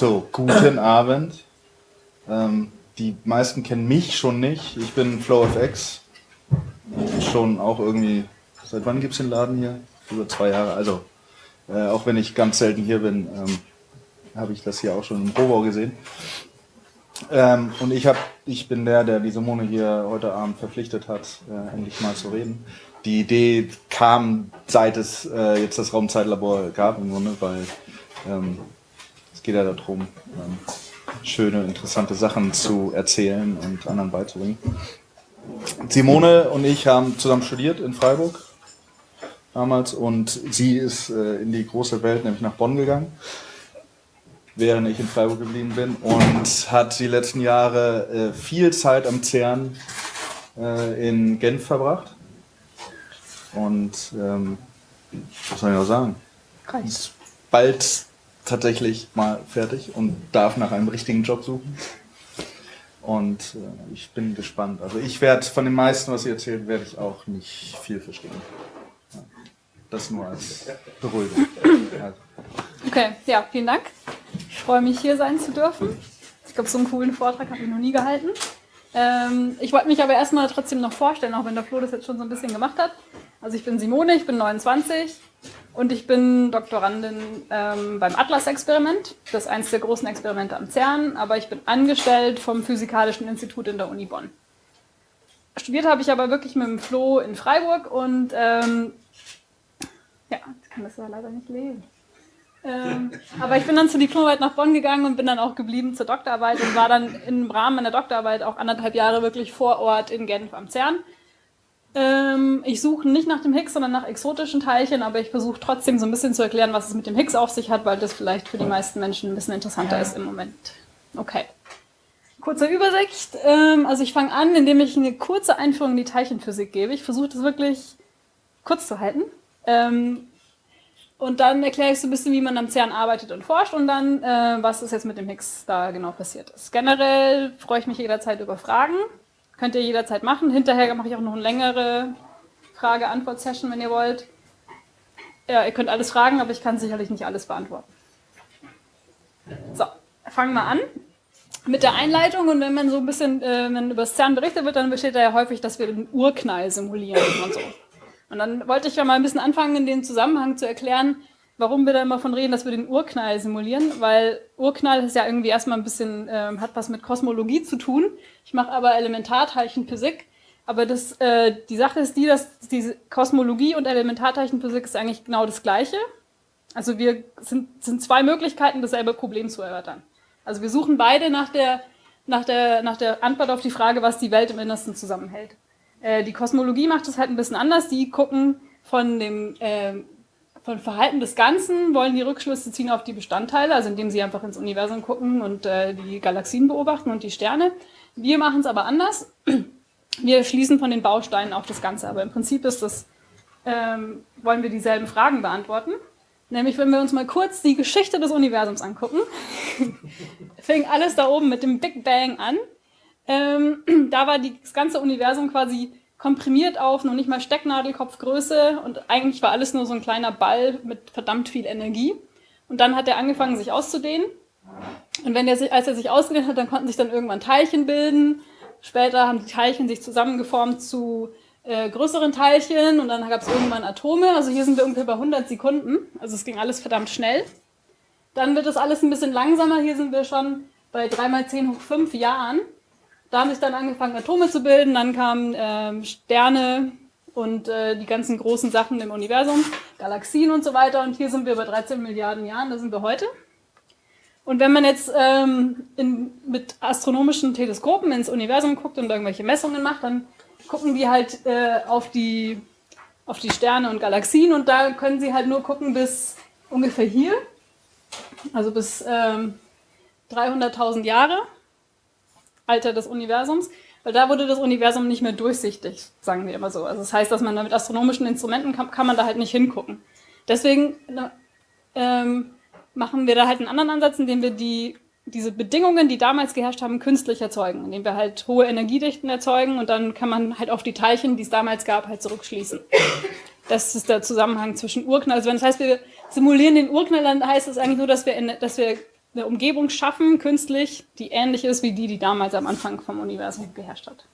So, guten Abend. Ähm, die meisten kennen mich schon nicht. Ich bin FlowFX. Schon auch irgendwie, seit wann gibt es den Laden hier? Über zwei Jahre. Also, äh, auch wenn ich ganz selten hier bin, ähm, habe ich das hier auch schon im Probau gesehen. Ähm, und ich, hab, ich bin der, der die Simone hier heute Abend verpflichtet hat, äh, endlich mal zu reden. Die Idee kam, seit es äh, jetzt das Raumzeitlabor gab, im Grunde, weil ähm, es geht ja darum, ähm, schöne, interessante Sachen zu erzählen und anderen beizubringen. Simone und ich haben zusammen studiert in Freiburg damals und sie ist äh, in die große Welt, nämlich nach Bonn gegangen, während ich in Freiburg geblieben bin und hat die letzten Jahre äh, viel Zeit am CERN äh, in Genf verbracht. Und ähm, was soll ich noch sagen? Ist bald tatsächlich mal fertig und darf nach einem richtigen Job suchen. Und äh, ich bin gespannt. Also ich werde von den meisten, was ihr erzählt, werde ich auch nicht viel verstehen. Das nur als Beruhigung. Also. Okay, ja, vielen Dank. Ich freue mich, hier sein zu dürfen. Ich glaube, so einen coolen Vortrag habe ich noch nie gehalten. Ähm, ich wollte mich aber erstmal trotzdem noch vorstellen, auch wenn der Flo das jetzt schon so ein bisschen gemacht hat. Also ich bin Simone, ich bin 29, und ich bin Doktorandin ähm, beim Atlas-Experiment. Das ist eines der großen Experimente am CERN, aber ich bin angestellt vom Physikalischen Institut in der Uni Bonn. Studiert habe ich aber wirklich mit dem Flo in Freiburg und ähm, ja, ich kann das ja leider nicht lesen. Ähm, aber ich bin dann zur Diplomarbeit nach Bonn gegangen und bin dann auch geblieben zur Doktorarbeit und war dann im Rahmen meiner Doktorarbeit auch anderthalb Jahre wirklich vor Ort in Genf am CERN ähm, ich suche nicht nach dem Higgs, sondern nach exotischen Teilchen, aber ich versuche trotzdem so ein bisschen zu erklären, was es mit dem Higgs auf sich hat, weil das vielleicht für die meisten Menschen ein bisschen interessanter ist im Moment. Okay. Kurze Übersicht. Ähm, also ich fange an, indem ich eine kurze Einführung in die Teilchenphysik gebe. Ich versuche das wirklich kurz zu halten. Ähm, und dann erkläre ich so ein bisschen, wie man am CERN arbeitet und forscht und dann, äh, was ist jetzt mit dem Higgs da genau passiert ist. Generell freue ich mich jederzeit über Fragen. Könnt ihr jederzeit machen. Hinterher mache ich auch noch eine längere Frage-Antwort-Session, wenn ihr wollt. Ja, ihr könnt alles fragen, aber ich kann sicherlich nicht alles beantworten. So, fangen wir an mit der Einleitung und wenn man so ein bisschen äh, über das CERN berichtet wird, dann besteht da ja häufig, dass wir den Urknall simulieren und so. Und dann wollte ich ja mal ein bisschen anfangen, in dem Zusammenhang zu erklären, warum wir da immer von reden, dass wir den Urknall simulieren, weil Urknall ist ja irgendwie erstmal ein bisschen, äh, hat was mit Kosmologie zu tun. Ich mache aber Elementarteilchenphysik. Aber das, äh, die Sache ist die, dass diese Kosmologie und Elementarteilchenphysik ist eigentlich genau das Gleiche. Also wir sind, sind zwei Möglichkeiten, dasselbe Problem zu erörtern. Also wir suchen beide nach der, nach, der, nach der Antwort auf die Frage, was die Welt im Innersten zusammenhält. Äh, die Kosmologie macht das halt ein bisschen anders. Die gucken von dem äh, von Verhalten des Ganzen wollen die Rückschlüsse ziehen auf die Bestandteile, also indem sie einfach ins Universum gucken und äh, die Galaxien beobachten und die Sterne. Wir machen es aber anders. Wir schließen von den Bausteinen auf das Ganze, aber im Prinzip ist das, ähm, wollen wir dieselben Fragen beantworten. Nämlich, wenn wir uns mal kurz die Geschichte des Universums angucken, fing alles da oben mit dem Big Bang an. Ähm, da war die, das ganze Universum quasi komprimiert auf noch nicht mal Stecknadelkopfgröße und eigentlich war alles nur so ein kleiner Ball mit verdammt viel Energie. Und dann hat er angefangen, sich auszudehnen. Und wenn er sich, als er sich ausgedehnt hat, dann konnten sich dann irgendwann Teilchen bilden. Später haben die Teilchen sich zusammengeformt zu äh, größeren Teilchen und dann gab es irgendwann Atome. Also hier sind wir ungefähr bei 100 Sekunden. Also es ging alles verdammt schnell. Dann wird das alles ein bisschen langsamer. Hier sind wir schon bei 3 mal 10 hoch 5 Jahren. Da haben sich dann angefangen, Atome zu bilden, dann kamen ähm, Sterne und äh, die ganzen großen Sachen im Universum, Galaxien und so weiter. Und hier sind wir bei 13 Milliarden Jahren, da sind wir heute. Und wenn man jetzt ähm, in, mit astronomischen Teleskopen ins Universum guckt und irgendwelche Messungen macht, dann gucken die halt äh, auf, die, auf die Sterne und Galaxien und da können sie halt nur gucken bis ungefähr hier, also bis ähm, 300.000 Jahre. Alter des Universums, weil da wurde das Universum nicht mehr durchsichtig, sagen wir immer so. Also das heißt, dass man da mit astronomischen Instrumenten kann, kann man da halt nicht hingucken. Deswegen ähm, machen wir da halt einen anderen Ansatz, indem wir die, diese Bedingungen, die damals geherrscht haben, künstlich erzeugen, indem wir halt hohe Energiedichten erzeugen und dann kann man halt auf die Teilchen, die es damals gab, halt zurückschließen. Das ist der Zusammenhang zwischen Urknall. Also wenn das heißt, wir simulieren den Urknall, dann heißt das eigentlich nur, dass wir, dass wir eine Umgebung schaffen, künstlich, die ähnlich ist wie die, die damals am Anfang vom Universum geherrscht hat.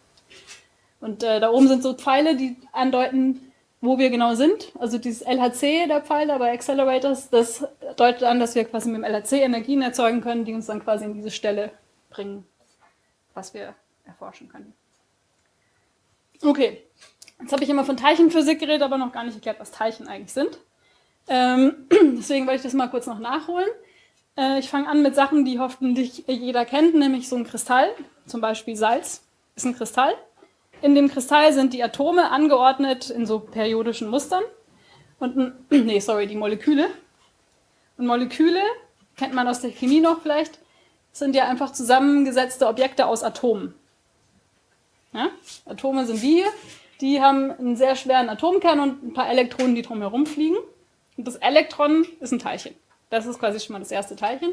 Und äh, da oben sind so Pfeile, die andeuten, wo wir genau sind. Also dieses LHC, der Pfeil bei Accelerators, das deutet an, dass wir quasi mit dem LHC Energien erzeugen können, die uns dann quasi in diese Stelle bringen, was wir erforschen können. Okay, jetzt habe ich immer von Teilchenphysik geredet, aber noch gar nicht erklärt, was Teilchen eigentlich sind. Ähm, deswegen wollte ich das mal kurz noch nachholen. Äh, ich fange an mit Sachen, die hoffentlich jeder kennt, nämlich so ein Kristall, zum Beispiel Salz ist ein Kristall. In dem Kristall sind die Atome angeordnet in so periodischen Mustern. Und, nee, sorry, die Moleküle. Und Moleküle, kennt man aus der Chemie noch vielleicht, sind ja einfach zusammengesetzte Objekte aus Atomen. Ja? Atome sind die hier, die haben einen sehr schweren Atomkern und ein paar Elektronen, die drumherum fliegen. Und das Elektron ist ein Teilchen. Das ist quasi schon mal das erste Teilchen.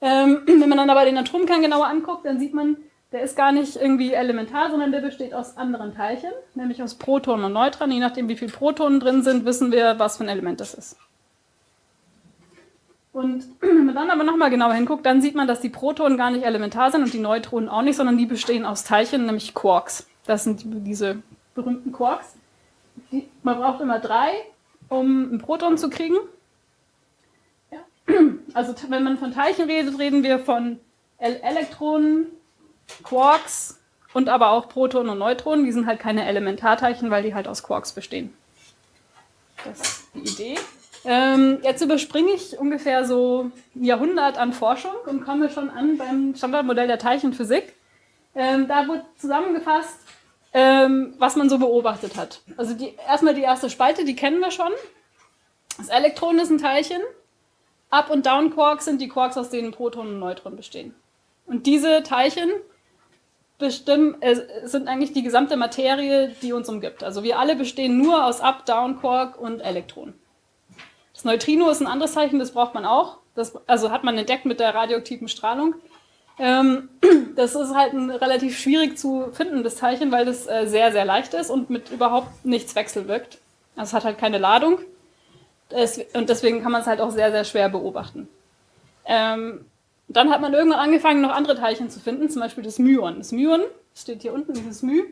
Ähm, wenn man dann aber den Atomkern genauer anguckt, dann sieht man, der ist gar nicht irgendwie elementar, sondern der besteht aus anderen Teilchen, nämlich aus Protonen und Neutronen. Je nachdem, wie viele Protonen drin sind, wissen wir, was für ein Element das ist. Und wenn man dann aber nochmal genauer hinguckt, dann sieht man, dass die Protonen gar nicht elementar sind und die Neutronen auch nicht, sondern die bestehen aus Teilchen, nämlich Quarks. Das sind diese berühmten Quarks. Man braucht immer drei, um ein Proton zu kriegen. Also wenn man von Teilchen redet, reden wir von Elektronen, Quarks und aber auch Protonen und Neutronen. Die sind halt keine Elementarteilchen, weil die halt aus Quarks bestehen. Das ist die Idee. Ähm, jetzt überspringe ich ungefähr so ein Jahrhundert an Forschung und komme schon an beim Standardmodell der Teilchenphysik. Ähm, da wird zusammengefasst, ähm, was man so beobachtet hat. Also die, erstmal die erste Spalte, die kennen wir schon. Das Elektron ist ein Teilchen. Up- und Down-Quarks sind die Quarks, aus denen Protonen und Neutronen bestehen. Und diese Teilchen bestimmen, äh, sind eigentlich die gesamte Materie, die uns umgibt. Also wir alle bestehen nur aus Up, Down, Quark und Elektronen. Das Neutrino ist ein anderes Zeichen, das braucht man auch. Das, also hat man entdeckt mit der radioaktiven Strahlung. Ähm, das ist halt ein relativ schwierig zu findendes Teilchen, weil das äh, sehr, sehr leicht ist und mit überhaupt nichts wechselwirkt. Also es hat halt keine Ladung. Das, und deswegen kann man es halt auch sehr, sehr schwer beobachten. Ähm, dann hat man irgendwann angefangen, noch andere Teilchen zu finden, zum Beispiel das Myon. Das Myon steht hier unten, dieses My.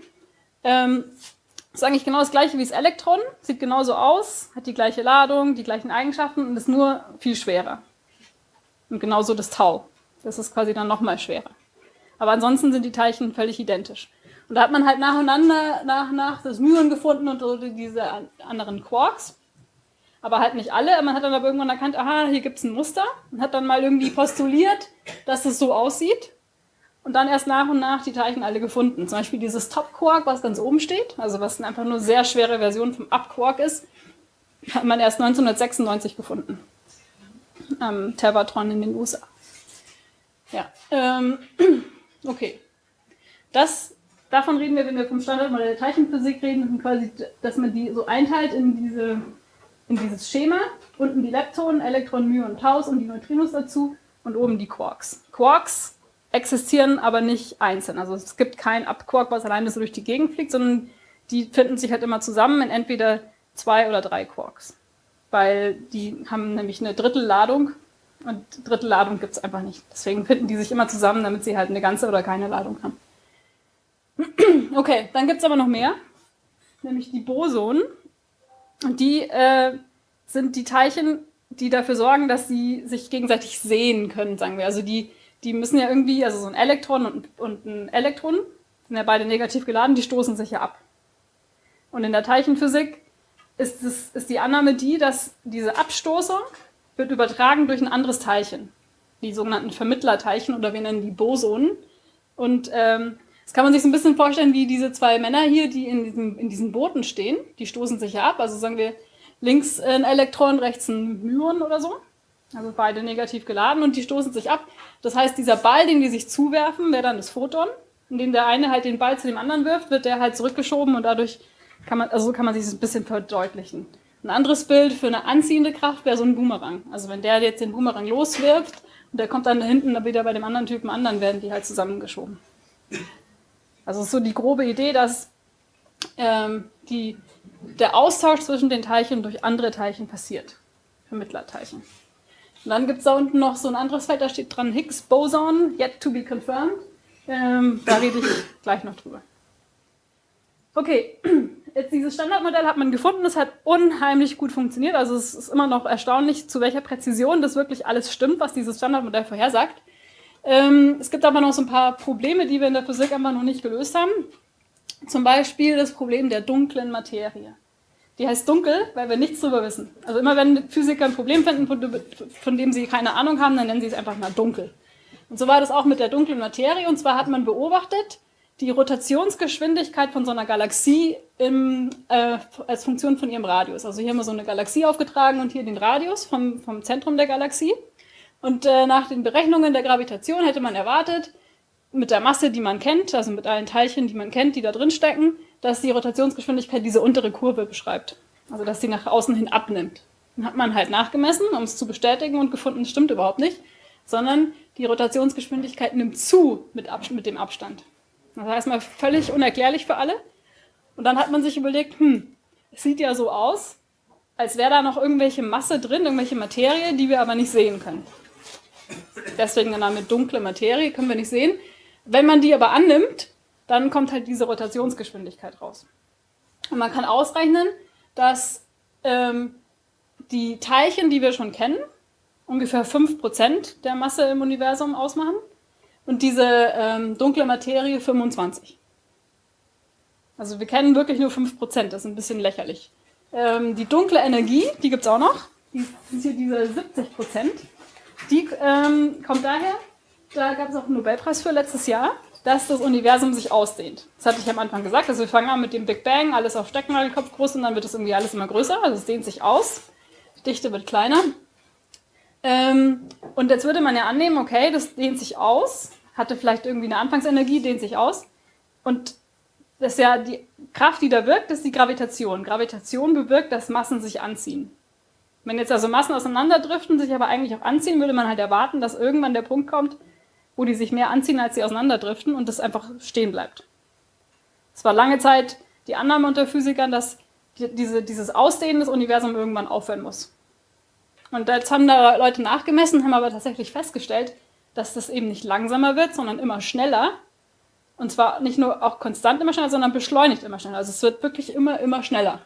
Ähm, ist eigentlich genau das gleiche wie das Elektron, sieht genauso aus, hat die gleiche Ladung, die gleichen Eigenschaften und ist nur viel schwerer. Und genauso das Tau. Das ist quasi dann nochmal schwerer. Aber ansonsten sind die Teilchen völlig identisch. Und da hat man halt nacheinander, nach, nach das Myon gefunden und diese anderen Quarks aber halt nicht alle. Man hat dann aber irgendwann erkannt, aha, hier gibt es ein Muster und hat dann mal irgendwie postuliert, dass es so aussieht. Und dann erst nach und nach die Teilchen alle gefunden. Zum Beispiel dieses Top-Quark, was ganz oben steht, also was einfach nur sehr schwere Version vom Up-Quark ist, hat man erst 1996 gefunden. Am Tevatron in den USA. Ja, ähm, okay. Das, davon reden wir, wenn wir vom Standardmodell der Teilchenphysik reden, quasi, dass man die so einteilt in diese in dieses Schema. Unten die Leptonen, Elektronen, Myonen, Taus und die Neutrinos dazu und oben die Quarks. Quarks existieren aber nicht einzeln. Also es gibt kein Abquark, was alleine so durch die Gegend fliegt, sondern die finden sich halt immer zusammen in entweder zwei oder drei Quarks. Weil die haben nämlich eine Drittelladung und Drittelladung gibt es einfach nicht. Deswegen finden die sich immer zusammen, damit sie halt eine ganze oder keine Ladung haben. Okay, dann gibt es aber noch mehr, nämlich die Bosonen. Und die äh, sind die Teilchen, die dafür sorgen, dass sie sich gegenseitig sehen können, sagen wir. Also die, die müssen ja irgendwie, also so ein Elektron und, und ein Elektron, sind ja beide negativ geladen, die stoßen sich ja ab. Und in der Teilchenphysik ist, es, ist die Annahme die, dass diese Abstoßung wird übertragen durch ein anderes Teilchen. Die sogenannten Vermittlerteilchen oder wir nennen die Bosonen. Und ähm, das kann man sich so ein bisschen vorstellen wie diese zwei Männer hier, die in, diesem, in diesen Booten stehen. Die stoßen sich ja ab. Also sagen wir links ein Elektron, rechts ein Myon oder so. Also beide negativ geladen und die stoßen sich ab. Das heißt, dieser Ball, den die sich zuwerfen, wäre dann das Photon. Indem der eine halt den Ball zu dem anderen wirft, wird der halt zurückgeschoben und dadurch kann man, also so kann man sich das ein bisschen verdeutlichen. Ein anderes Bild für eine anziehende Kraft wäre so ein Boomerang. Also wenn der jetzt den Boomerang loswirft und der kommt dann da hinten wieder bei dem anderen Typen an, dann werden die halt zusammengeschoben. Also so die grobe Idee, dass ähm, die, der Austausch zwischen den Teilchen durch andere Teilchen passiert. Vermittlerteilchen. Und dann gibt es da unten noch so ein anderes Feld, da steht dran Higgs Boson, yet to be confirmed. Ähm, da rede ich gleich noch drüber. Okay, jetzt dieses Standardmodell hat man gefunden, es hat unheimlich gut funktioniert. Also es ist immer noch erstaunlich, zu welcher Präzision das wirklich alles stimmt, was dieses Standardmodell vorhersagt. Ähm, es gibt aber noch so ein paar Probleme, die wir in der Physik einfach noch nicht gelöst haben. Zum Beispiel das Problem der dunklen Materie. Die heißt dunkel, weil wir nichts darüber wissen. Also immer wenn Physiker ein Problem finden, von, dem sie keine Ahnung haben, dann nennen sie es einfach mal dunkel. Und so war das auch mit der dunklen Materie. Und zwar hat man beobachtet, die Rotationsgeschwindigkeit von so einer Galaxie im, äh, als Funktion von ihrem Radius. Also hier haben wir so eine Galaxie aufgetragen und hier den Radius vom, vom Zentrum der Galaxie. Und äh, nach den Berechnungen der Gravitation hätte man erwartet, mit der Masse, die man kennt, also mit allen Teilchen, die man kennt, die da drin stecken, dass die Rotationsgeschwindigkeit diese untere Kurve beschreibt. Also dass sie nach außen hin abnimmt. Dann hat man halt nachgemessen, um es zu bestätigen und gefunden, es stimmt überhaupt nicht, sondern die Rotationsgeschwindigkeit nimmt zu mit, Ab mit dem Abstand. Das war erstmal völlig unerklärlich für alle. Und dann hat man sich überlegt, hm, es sieht ja so aus, als wäre da noch irgendwelche Masse drin, irgendwelche Materie, die wir aber nicht sehen können. Deswegen der Name dunkle Materie, können wir nicht sehen. Wenn man die aber annimmt, dann kommt halt diese Rotationsgeschwindigkeit raus. Und man kann ausrechnen, dass ähm, die Teilchen, die wir schon kennen, ungefähr 5% der Masse im Universum ausmachen und diese ähm, dunkle Materie 25. Also wir kennen wirklich nur 5%, das ist ein bisschen lächerlich. Ähm, die dunkle Energie, die gibt es auch noch, die sind hier diese 70%. Die ähm, kommt daher, da gab es auch einen Nobelpreis für letztes Jahr, dass das Universum sich ausdehnt. Das hatte ich am Anfang gesagt. Also wir fangen an mit dem Big Bang, alles auf Stecknadelkopf groß und dann wird es irgendwie alles immer größer. Also es dehnt sich aus, die Dichte wird kleiner. Ähm, und jetzt würde man ja annehmen, okay, das dehnt sich aus, hatte vielleicht irgendwie eine Anfangsenergie, dehnt sich aus. Und das ist ja die Kraft, die da wirkt, ist die Gravitation. Gravitation bewirkt, dass Massen sich anziehen. Wenn jetzt also Massen auseinanderdriften, sich aber eigentlich auch anziehen, würde man halt erwarten, dass irgendwann der Punkt kommt, wo die sich mehr anziehen, als sie auseinanderdriften und das einfach stehen bleibt. Es war lange Zeit die Annahme unter Physikern, dass diese, dieses Ausdehnen des Universums irgendwann aufhören muss. Und jetzt haben da Leute nachgemessen, haben aber tatsächlich festgestellt, dass das eben nicht langsamer wird, sondern immer schneller. Und zwar nicht nur auch konstant immer schneller, sondern beschleunigt immer schneller. Also es wird wirklich immer, immer schneller.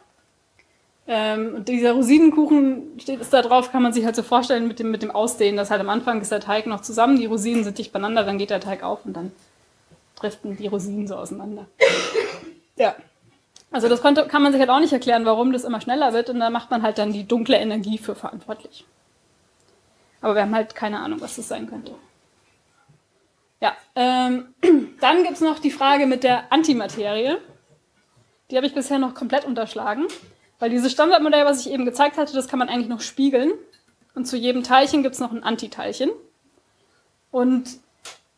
Ähm, und dieser Rosinenkuchen steht es da drauf, kann man sich halt so vorstellen mit dem, mit dem Ausdehnen, dass halt am Anfang ist der Teig noch zusammen, die Rosinen sind dicht beieinander, dann geht der Teig auf und dann driften die Rosinen so auseinander. Ja. Also das konnte, kann man sich halt auch nicht erklären, warum das immer schneller wird und da macht man halt dann die dunkle Energie für verantwortlich. Aber wir haben halt keine Ahnung, was das sein könnte. Ja, ähm, dann gibt es noch die Frage mit der Antimaterie. Die habe ich bisher noch komplett unterschlagen. Weil dieses Standardmodell, was ich eben gezeigt hatte, das kann man eigentlich noch spiegeln. Und zu jedem Teilchen gibt es noch ein Antiteilchen. Und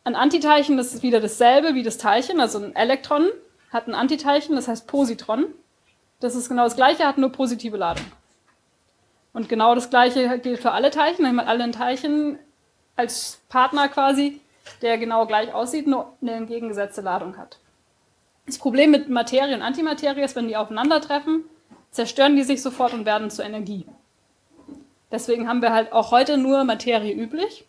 ein Antiteilchen, das ist wieder dasselbe wie das Teilchen, also ein Elektron hat ein Antiteilchen, das heißt Positron. Das ist genau das gleiche, hat nur positive Ladung. Und genau das gleiche gilt für alle Teilchen, dann haben alle ein Teilchen als Partner quasi, der genau gleich aussieht, nur eine entgegengesetzte Ladung hat. Das Problem mit Materie und Antimaterie ist, wenn die aufeinandertreffen, zerstören die sich sofort und werden zur Energie. Deswegen haben wir halt auch heute nur Materie üblich.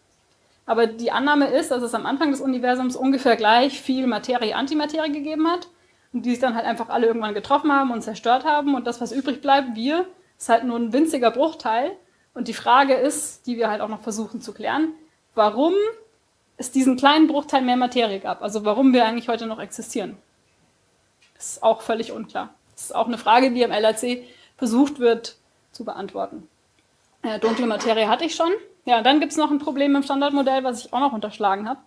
Aber die Annahme ist, dass es am Anfang des Universums ungefähr gleich viel Materie-Antimaterie gegeben hat und die sich dann halt einfach alle irgendwann getroffen haben und zerstört haben und das, was übrig bleibt, wir, ist halt nur ein winziger Bruchteil. Und die Frage ist, die wir halt auch noch versuchen zu klären, warum es diesen kleinen Bruchteil mehr Materie gab. Also warum wir eigentlich heute noch existieren. Das ist auch völlig unklar. Das ist auch eine Frage, die am LRC versucht wird zu beantworten. Äh, dunkle Materie hatte ich schon. Ja, dann gibt es noch ein Problem im Standardmodell, was ich auch noch unterschlagen habe.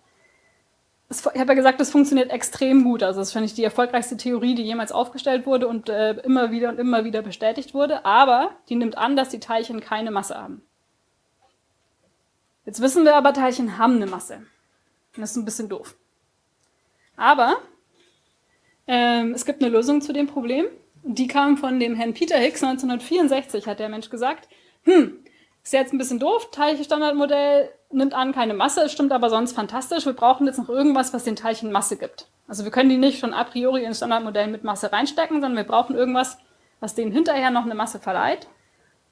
Ich habe ja gesagt, das funktioniert extrem gut. Also das finde ich die erfolgreichste Theorie, die jemals aufgestellt wurde und äh, immer wieder und immer wieder bestätigt wurde. Aber die nimmt an, dass die Teilchen keine Masse haben. Jetzt wissen wir aber, Teilchen haben eine Masse. Das ist ein bisschen doof. Aber ähm, es gibt eine Lösung zu dem Problem. Die kam von dem Herrn Peter Higgs 1964, hat der Mensch gesagt. Hm, ist jetzt ein bisschen doof, Teilchenstandardmodell nimmt an keine Masse, stimmt aber sonst fantastisch. Wir brauchen jetzt noch irgendwas, was den Teilchen Masse gibt. Also wir können die nicht schon a priori ins Standardmodell mit Masse reinstecken, sondern wir brauchen irgendwas, was denen hinterher noch eine Masse verleiht.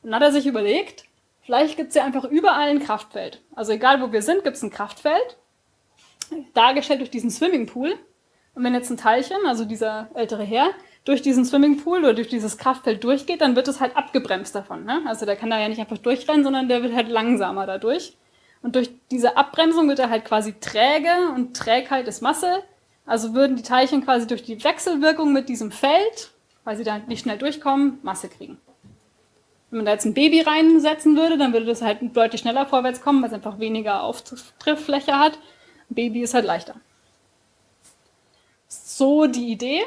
Und dann hat er sich überlegt, vielleicht gibt es ja einfach überall ein Kraftfeld. Also egal wo wir sind, gibt es ein Kraftfeld, dargestellt durch diesen Swimmingpool. Und wenn jetzt ein Teilchen, also dieser ältere Herr, durch diesen Swimmingpool oder durch dieses Kraftfeld durchgeht, dann wird es halt abgebremst davon. Ne? Also der kann da ja nicht einfach durchrennen, sondern der wird halt langsamer dadurch. Und durch diese Abbremsung wird er halt quasi träge und Trägheit ist Masse. Also würden die Teilchen quasi durch die Wechselwirkung mit diesem Feld, weil sie da nicht schnell durchkommen, Masse kriegen. Wenn man da jetzt ein Baby reinsetzen würde, dann würde das halt deutlich schneller vorwärts kommen, weil es einfach weniger Auftrifffläche hat. Ein Baby ist halt leichter. So die Idee.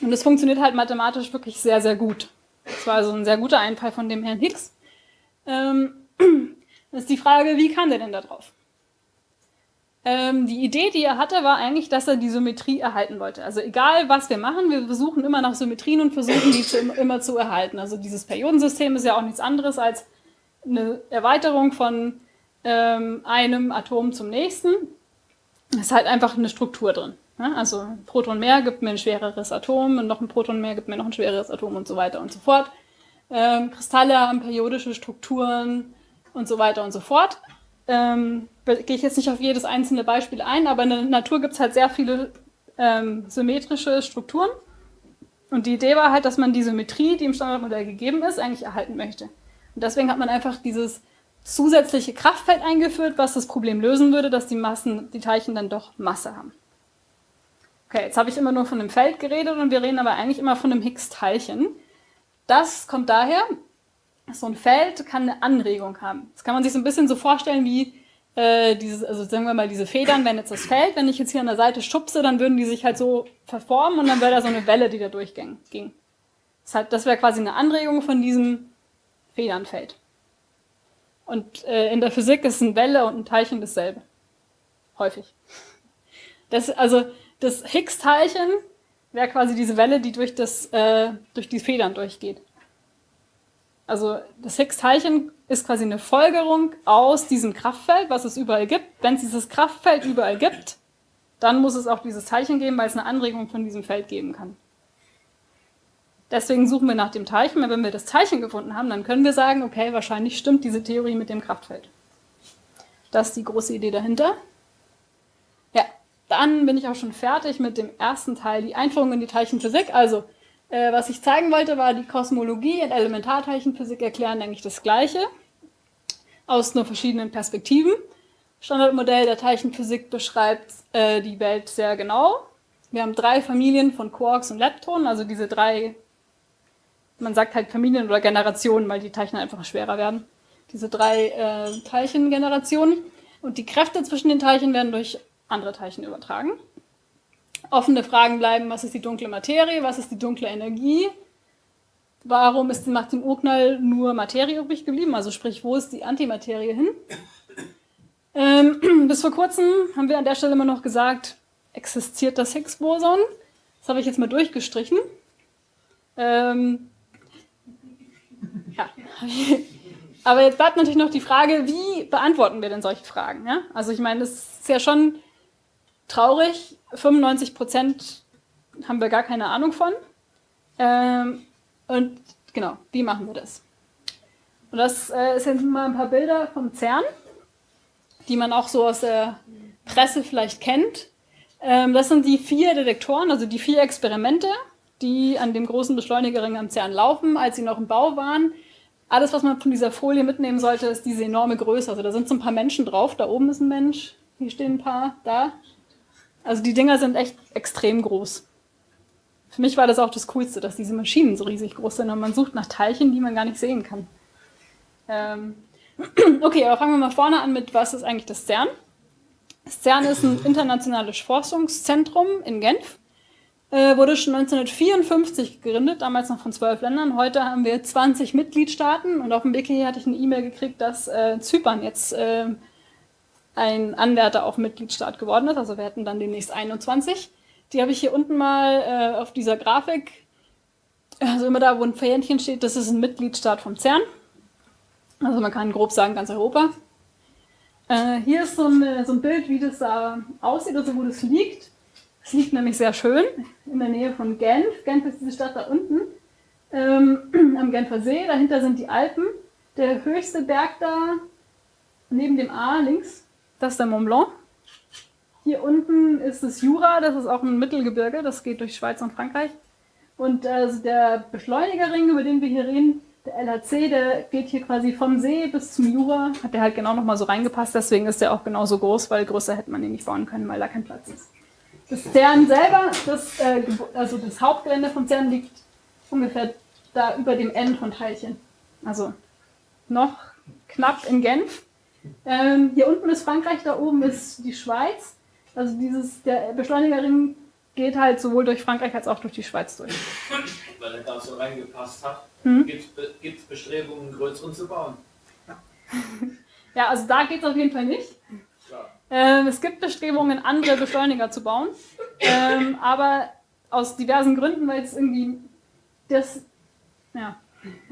Und es funktioniert halt mathematisch wirklich sehr, sehr gut. Das war also ein sehr guter Einfall von dem Herrn Higgs. Ähm, das ist die Frage, wie kam der denn da drauf? Ähm, die Idee, die er hatte, war eigentlich, dass er die Symmetrie erhalten wollte. Also egal, was wir machen, wir versuchen immer nach Symmetrien und versuchen, die zu, immer zu erhalten. Also dieses Periodensystem ist ja auch nichts anderes als eine Erweiterung von ähm, einem Atom zum nächsten. Es ist halt einfach eine Struktur drin. Ne? Also ein Proton mehr gibt mir ein schwereres Atom und noch ein Proton mehr gibt mir noch ein schwereres Atom und so weiter und so fort. Ähm, Kristalle haben periodische Strukturen und so weiter und so fort. Ähm, gehe ich jetzt nicht auf jedes einzelne Beispiel ein, aber in der Natur gibt es halt sehr viele ähm, symmetrische Strukturen. Und die Idee war halt, dass man die Symmetrie, die im Standardmodell gegeben ist, eigentlich erhalten möchte. Und deswegen hat man einfach dieses zusätzliche Kraftfeld eingeführt, was das Problem lösen würde, dass die Massen, die Teilchen dann doch Masse haben. Okay, jetzt habe ich immer nur von einem Feld geredet und wir reden aber eigentlich immer von einem Higgs-Teilchen. Das kommt daher, so ein Feld kann eine Anregung haben. Das kann man sich so ein bisschen so vorstellen wie äh, dieses, also sagen wir mal diese Federn, wenn jetzt das Feld, wenn ich jetzt hier an der Seite schubse, dann würden die sich halt so verformen und dann wäre da so eine Welle, die da durchging. Das, heißt, das wäre quasi eine Anregung von diesem Federnfeld. Und äh, in der Physik ist eine Welle und ein Teilchen dasselbe. Häufig. Das, also das Higgs-Teilchen wäre quasi diese Welle, die durch, das, äh, durch die Federn durchgeht. Also das Higgs-Teilchen ist quasi eine Folgerung aus diesem Kraftfeld, was es überall gibt. Wenn es dieses Kraftfeld überall gibt, dann muss es auch dieses Teilchen geben, weil es eine Anregung von diesem Feld geben kann. Deswegen suchen wir nach dem Teilchen. Wenn wir das Teilchen gefunden haben, dann können wir sagen, okay, wahrscheinlich stimmt diese Theorie mit dem Kraftfeld. Das ist die große Idee dahinter. Dann bin ich auch schon fertig mit dem ersten Teil, die Einführung in die Teilchenphysik. Also, äh, was ich zeigen wollte, war die Kosmologie in Elementarteilchenphysik erklären eigentlich das Gleiche, aus nur verschiedenen Perspektiven. Standardmodell der Teilchenphysik beschreibt äh, die Welt sehr genau. Wir haben drei Familien von Quarks und Leptonen, also diese drei, man sagt halt Familien oder Generationen, weil die Teilchen einfach schwerer werden. Diese drei äh, Teilchengenerationen. Und die Kräfte zwischen den Teilchen werden durch andere Teilchen übertragen. Offene Fragen bleiben, was ist die dunkle Materie, was ist die dunkle Energie, warum ist nach dem Urknall nur Materie übrig geblieben, also sprich, wo ist die Antimaterie hin? Ähm, bis vor kurzem haben wir an der Stelle immer noch gesagt, existiert das Higgs-Boson. Das habe ich jetzt mal durchgestrichen. Ähm, ja. Aber jetzt bleibt natürlich noch die Frage, wie beantworten wir denn solche Fragen? Ja? Also ich meine, das ist ja schon traurig. 95 Prozent haben wir gar keine Ahnung von. Ähm, und genau, wie machen wir das? Und das äh, sind mal ein paar Bilder vom CERN, die man auch so aus der Presse vielleicht kennt. Ähm, das sind die vier Detektoren, also die vier Experimente, die an dem großen Beschleunigerring am CERN laufen, als sie noch im Bau waren. Alles, was man von dieser Folie mitnehmen sollte, ist diese enorme Größe. Also da sind so ein paar Menschen drauf. Da oben ist ein Mensch, hier stehen ein paar, da also die Dinger sind echt extrem groß. Für mich war das auch das Coolste, dass diese Maschinen so riesig groß sind und man sucht nach Teilchen, die man gar nicht sehen kann. Ähm okay, aber fangen wir mal vorne an mit, was ist eigentlich das CERN? Das CERN ist ein internationales Forschungszentrum in Genf. Äh, wurde schon 1954 gegründet, damals noch von zwölf Ländern. Heute haben wir 20 Mitgliedstaaten und auf dem Wiki hatte ich eine E-Mail gekriegt, dass äh, Zypern jetzt äh, ein Anwärter auf Mitgliedstaat geworden ist. Also wir hätten dann demnächst 21. Die habe ich hier unten mal äh, auf dieser Grafik. Also immer da, wo ein Fähnchen steht, das ist ein Mitgliedstaat vom CERN. Also man kann grob sagen, ganz Europa. Äh, hier ist so, eine, so, ein Bild, wie das da aussieht, also wo das liegt. Es liegt nämlich sehr schön in der Nähe von Genf. Genf ist diese Stadt da unten ähm, am Genfer See. Dahinter sind die Alpen. der höchste Berg da neben dem A links, das ist der Mont Blanc. Hier unten ist das Jura, das ist auch ein Mittelgebirge, das geht durch Schweiz und Frankreich. Und äh, der Beschleunigerring, über den wir hier reden, der LHC, der geht hier quasi vom See bis zum Jura, hat der halt genau nochmal so reingepasst, deswegen ist der auch genauso groß, weil größer hätte man ihn nicht bauen können, weil da kein Platz ist. Das CERN selber, das, äh, also das Hauptgelände vom CERN liegt ungefähr da über dem N von Teilchen. Also noch knapp in Genf. Ähm, hier unten ist Frankreich, da oben ist die Schweiz. Also dieses, der Beschleunigerring geht halt sowohl durch Frankreich als auch durch die Schweiz durch. Weil er da so reingepasst hat. Hm? Gibt es Bestrebungen, einen größeren zu bauen? Ja, also da geht es auf jeden Fall nicht. Ähm, es gibt Bestrebungen, andere Beschleuniger zu bauen. Ähm, aber aus diversen Gründen, weil es irgendwie das, ja,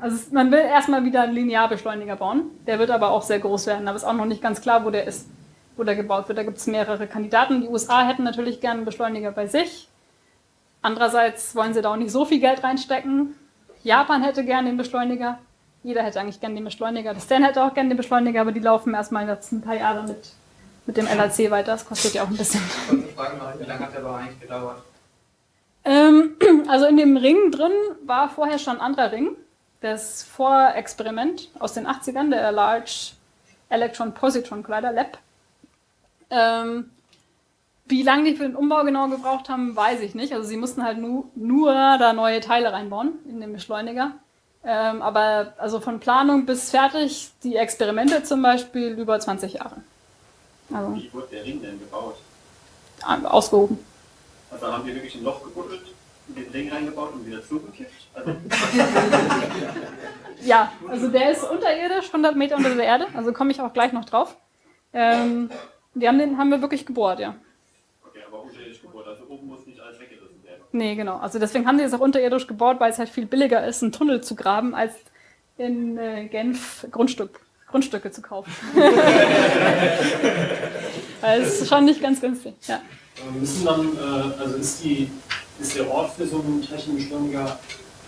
also man will erstmal wieder einen Linearbeschleuniger bauen. Der wird aber auch sehr groß werden, aber ist auch noch nicht ganz klar, wo der ist, wo der gebaut wird. Da gibt es mehrere Kandidaten. Die USA hätten natürlich gerne einen Beschleuniger bei sich. Andererseits wollen sie da auch nicht so viel Geld reinstecken. Japan hätte gerne den Beschleuniger. Jeder hätte eigentlich gerne den Beschleuniger. Das Stan hätte auch gerne den Beschleuniger, aber die laufen erstmal jetzt ein paar Jahre mit, mit dem LAC weiter. Das kostet ja auch ein bisschen. Ich frage mal, wie lange hat der aber eigentlich gedauert? Ähm, also in dem Ring drin war vorher schon ein anderer Ring. Das Vorexperiment aus den 80ern, der Large Electron Positron Collider Lab. Ähm, wie lange die für den Umbau genau gebraucht haben, weiß ich nicht. Also sie mussten halt nu nur da neue Teile reinbauen in den Beschleuniger. Ähm, aber also von Planung bis fertig, die Experimente zum Beispiel, über 20 Jahre. Also, Wie wurde der Ring denn gebaut? Ausgehoben. Also haben die wirklich ein Loch gebuddelt, den Ring reingebaut und wieder zugekippt? Also ja, also der ist unterirdisch, 100 Meter unter der Erde, also komme ich auch gleich noch drauf. Ähm, die haben den haben wir wirklich gebohrt, ja. Okay, aber unterirdisch gebohrt, also oben muss nicht alles weggerissen werden. Nee, genau. Also deswegen haben die es auch unterirdisch gebohrt, weil es halt viel billiger ist, einen Tunnel zu graben, als in äh, Genf Grundstück, Grundstücke zu kaufen. weil es ist schon nicht ganz günstig, ja. Müssen dann, äh, also ist, die, ist der Ort für so einen Teilchenbeschleuniger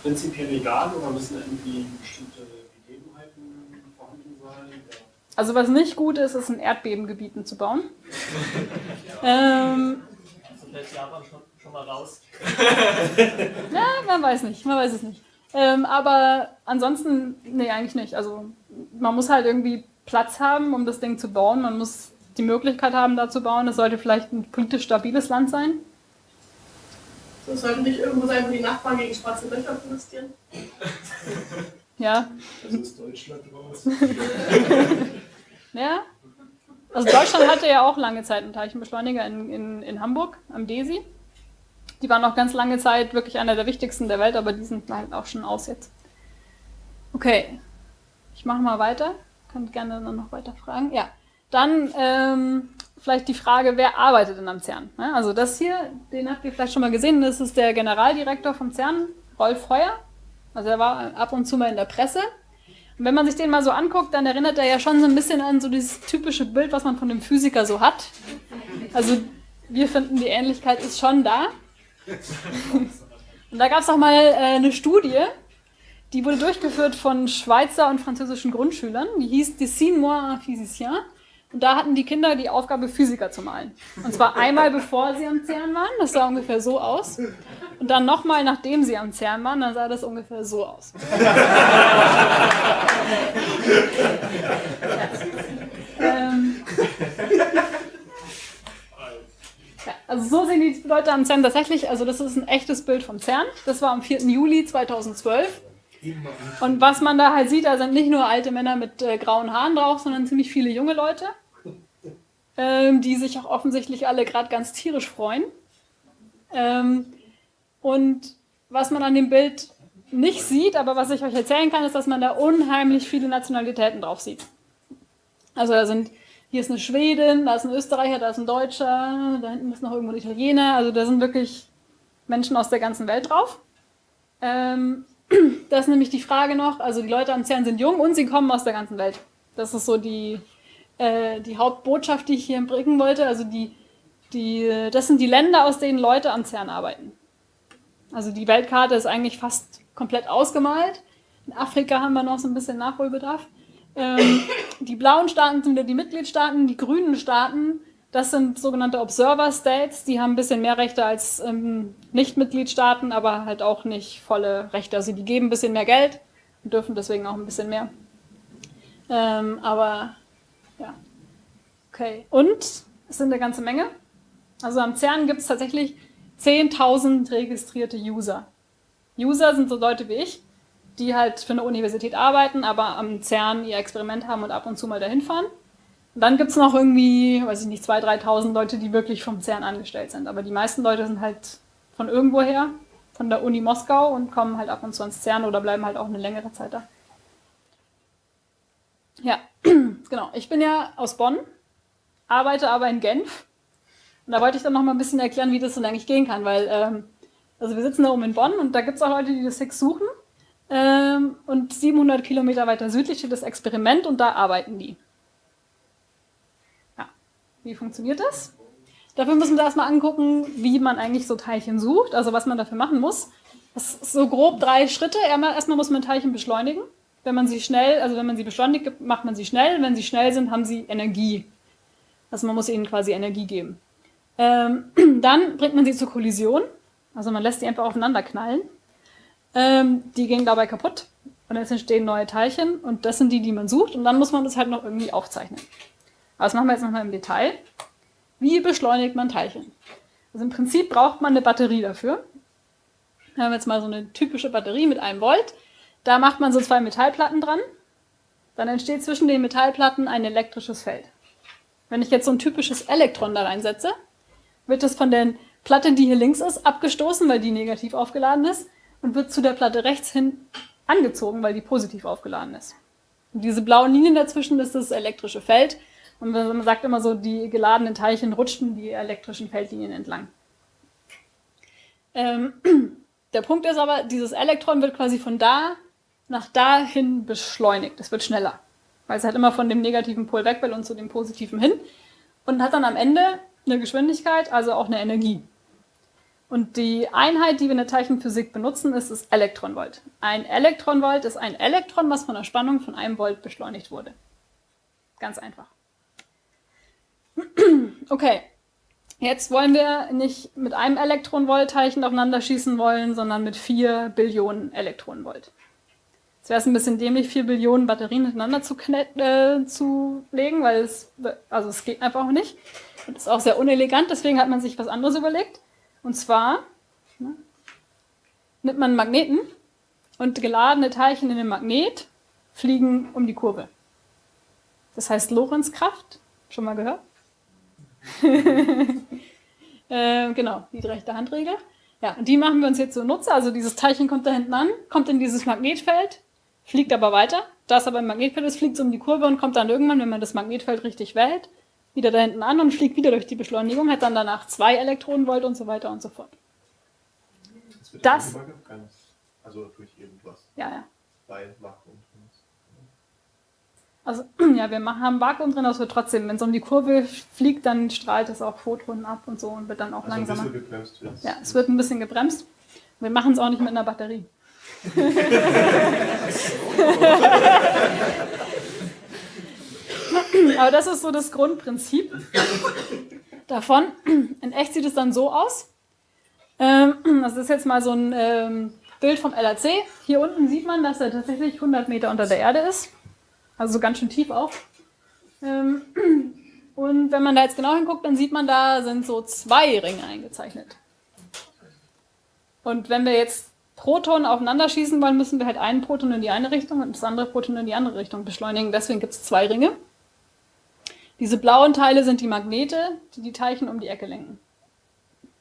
prinzipiell egal oder müssen irgendwie bestimmte Gegebenheiten vorhanden sein? Also was nicht gut ist, ist in Erdbebengebieten zu bauen. ähm, also Japan schon, schon mal raus. ja, man weiß nicht, man weiß es nicht. Ähm, aber ansonsten, nee, eigentlich nicht. Also man muss halt irgendwie Platz haben, um das Ding zu bauen. Man muss die Möglichkeit haben, da zu bauen. Es sollte vielleicht ein politisch stabiles Land sein. Das sollte nicht irgendwo sein, wo die Nachbarn gegen schwarze Löcher protestieren. Ja. Das ist Deutschland raus. ja. Also Deutschland hatte ja auch lange Zeit einen Teilchenbeschleuniger in, in, in Hamburg am DESI. Die waren auch ganz lange Zeit wirklich einer der wichtigsten der Welt, aber die sind halt auch schon aus jetzt. Okay, ich mache mal weiter. Könnt gerne dann noch weiter fragen. Ja, dann ähm, vielleicht die Frage, wer arbeitet denn am CERN? Also das hier, den habt ihr vielleicht schon mal gesehen, das ist der Generaldirektor vom CERN, Rolf Heuer. Also er war ab und zu mal in der Presse. Und wenn man sich den mal so anguckt, dann erinnert er ja schon so ein bisschen an so dieses typische Bild, was man von dem Physiker so hat. Also wir finden, die Ähnlichkeit ist schon da. Und da gab es auch mal äh, eine Studie, die wurde durchgeführt von Schweizer und französischen Grundschülern. Die hieß Dessine-moi un physicien. Und da hatten die Kinder die Aufgabe, Physiker zu malen. Und zwar einmal bevor sie am CERN waren, das sah ungefähr so aus. Und dann nochmal, nachdem sie am CERN waren, dann sah das ungefähr so aus. ähm, ja, also so sehen die Leute am CERN tatsächlich. Also das ist ein echtes Bild vom CERN. Das war am 4. Juli 2012. Und was man da halt sieht, da sind nicht nur alte Männer mit äh, grauen Haaren drauf, sondern ziemlich viele junge Leute, ähm, die sich auch offensichtlich alle gerade ganz tierisch freuen. Ähm, und was man an dem Bild nicht sieht, aber was ich euch erzählen kann, ist, dass man da unheimlich viele Nationalitäten drauf sieht. Also da sind, hier ist eine Schwedin, da ist ein Österreicher, da ist ein Deutscher, da hinten ist noch irgendwo ein Italiener. Also da sind wirklich Menschen aus der ganzen Welt drauf. Ähm, das ist nämlich die Frage noch, also die Leute am CERN sind jung und sie kommen aus der ganzen Welt. Das ist so die, äh, die Hauptbotschaft, die ich hier bringen wollte. Also die, die, das sind die Länder, aus denen Leute am CERN arbeiten. Also die Weltkarte ist eigentlich fast komplett ausgemalt. In Afrika haben wir noch so ein bisschen Nachholbedarf. Ähm, die blauen Staaten sind wieder die Mitgliedstaaten, die grünen Staaten, das sind sogenannte Observer States, die haben ein bisschen mehr Rechte als ähm, Nicht-Mitgliedstaaten, aber halt auch nicht volle Rechte. Also die geben ein bisschen mehr Geld und dürfen deswegen auch ein bisschen mehr. Ähm, aber ja. Okay. Und es sind eine ganze Menge. Also am CERN gibt es tatsächlich 10.000 registrierte User. User sind so Leute wie ich, die halt für eine Universität arbeiten, aber am CERN ihr Experiment haben und ab und zu mal dahin fahren. Und dann gibt es noch irgendwie, weiß ich nicht, 2.000, 3.000 Leute, die wirklich vom CERN angestellt sind. Aber die meisten Leute sind halt von irgendwoher, von der Uni Moskau und kommen halt ab und zu ans CERN oder bleiben halt auch eine längere Zeit da. Ja, genau. Ich bin ja aus Bonn, arbeite aber in Genf. Und da wollte ich dann noch mal ein bisschen erklären, wie das denn eigentlich gehen kann, weil ähm, also wir sitzen da oben in Bonn und da gibt es auch Leute, die das Sex suchen. Ähm, und 700 Kilometer weiter südlich steht das Experiment und da arbeiten die. Ja, wie funktioniert das? Dafür müssen wir erstmal angucken, wie man eigentlich so Teilchen sucht, also was man dafür machen muss. Das ist so grob drei Schritte. Erstmal muss man Teilchen beschleunigen. Wenn man sie schnell, also wenn man sie beschleunigt, macht man sie schnell. Wenn sie schnell sind, haben sie Energie. Also man muss ihnen quasi Energie geben. Ähm, dann bringt man sie zur Kollision. Also man lässt sie einfach aufeinander knallen. Ähm, die gehen dabei kaputt. Und jetzt entstehen neue Teilchen. Und das sind die, die man sucht. Und dann muss man das halt noch irgendwie aufzeichnen. Aber das machen wir jetzt nochmal im Detail. Wie beschleunigt man Teilchen? Also im Prinzip braucht man eine Batterie dafür. Wir haben jetzt mal so eine typische Batterie mit einem Volt. Da macht man so zwei Metallplatten dran. Dann entsteht zwischen den Metallplatten ein elektrisches Feld. Wenn ich jetzt so ein typisches Elektron da reinsetze, wird es von der Platte, die hier links ist, abgestoßen, weil die negativ aufgeladen ist, und wird zu der Platte rechts hin angezogen, weil die positiv aufgeladen ist. Und diese blauen Linien dazwischen ist das elektrische Feld. Und man sagt immer so, die geladenen Teilchen rutschen die elektrischen Feldlinien entlang. Ähm, der Punkt ist aber, dieses Elektron wird quasi von da nach dahin beschleunigt. Es wird schneller, weil es halt immer von dem negativen Pol weg will und zu dem positiven hin und hat dann am Ende eine Geschwindigkeit, also auch eine Energie. Und die Einheit, die wir in der Teilchenphysik benutzen, ist das Elektronvolt. Ein Elektronvolt ist ein Elektron, was von der Spannung von einem Volt beschleunigt wurde. Ganz einfach. Okay, jetzt wollen wir nicht mit einem Elektronvolt-Teilchen aufeinander schießen wollen, sondern mit vier Billionen Elektronenvolt. Jetzt wäre es ein bisschen dämlich, vier Billionen Batterien miteinander zu, äh, zu legen, weil es, also es geht einfach auch nicht. Und ist auch sehr unelegant, deswegen hat man sich was anderes überlegt. Und zwar ne, nimmt man einen Magneten und geladene Teilchen in dem Magnet fliegen um die Kurve. Das heißt Lorentzkraft. Schon mal gehört? äh, genau, die rechte Handregel. Ja, und die machen wir uns jetzt zunutze. Also dieses Teilchen kommt da hinten an, kommt in dieses Magnetfeld, fliegt aber weiter. Da es aber im Magnetfeld ist, fliegt es um die Kurve und kommt dann irgendwann, wenn man das Magnetfeld richtig wählt, wieder da hinten an und fliegt wieder durch die Beschleunigung, hat dann danach zwei Elektronenvolt und so weiter und so fort. Das Das- also durch irgendwas. Ja, ja. Bei Vakuum. Also, ja, wir machen, haben Vakuum drin, aber es wird trotzdem, wenn es um die Kurve fliegt, dann strahlt es auch Photonen ab und so und wird dann auch Also ein langsamer. bisschen gebremst. Ja, es wird ein bisschen gebremst. Wir machen es auch nicht mit einer Batterie. Aber das ist so das Grundprinzip davon. In echt sieht es dann so aus. Ähm, Das ist jetzt mal so ein ähm, Bild vom LAC. Hier unten sieht man, dass er tatsächlich 100 Meter unter der Erde ist. Also so ganz schön tief auch. Ähm, Und wenn man da jetzt genau hinguckt, dann sieht man, da sind so zwei Ringe eingezeichnet. Und wenn wir jetzt Protonen aufeinander schießen wollen, müssen wir halt einen Proton in die eine Richtung und das andere Proton in die andere Richtung beschleunigen. Deswegen gibt es zwei Ringe. Diese blauen Teile sind die Magnete, die die Teilchen um die Ecke lenken.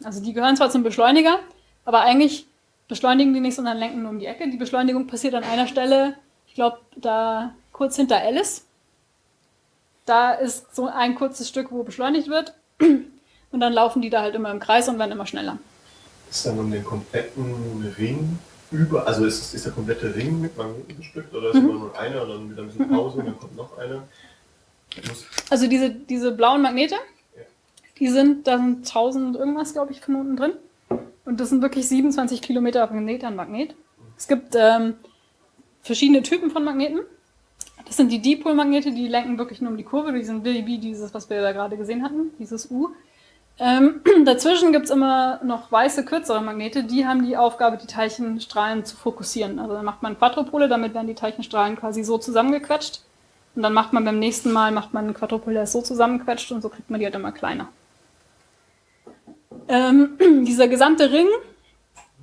Also die gehören zwar zum Beschleuniger, aber eigentlich beschleunigen die nicht, sondern lenken nur um die Ecke. Die Beschleunigung passiert an einer Stelle, ich glaube, da kurz hinter Alice. Da ist so ein kurzes Stück, wo beschleunigt wird. Und dann laufen die da halt immer im Kreis und werden immer schneller. Ist dann um den kompletten Ring über, also ist, ist der komplette Ring mit Magneten bestückt oder ist Mhm. immer nur einer und dann wieder ein bisschen Pause und dann kommt noch einer? Also diese, diese blauen Magnete, Ja. die sind, da sind 1000 irgendwas, glaube ich, Knoten drin. Und das sind wirklich 27 Kilometer Magnet an Magnet. Es gibt ähm, verschiedene Typen von Magneten. Das sind die Dipolmagnete, die lenken wirklich nur um die Kurve, die sind wie dieses, was wir da gerade gesehen hatten, dieses U. Ähm, dazwischen gibt es immer noch weiße, kürzere Magnete, die haben die Aufgabe, die Teilchenstrahlen zu fokussieren. Also dann macht man Quadrupole, damit werden die Teilchenstrahlen quasi so zusammengequetscht. Und dann macht man beim nächsten Mal, macht man Quadrupol, der ist so zusammengequetscht und so kriegt man die halt immer kleiner. Ähm, dieser gesamte Ring,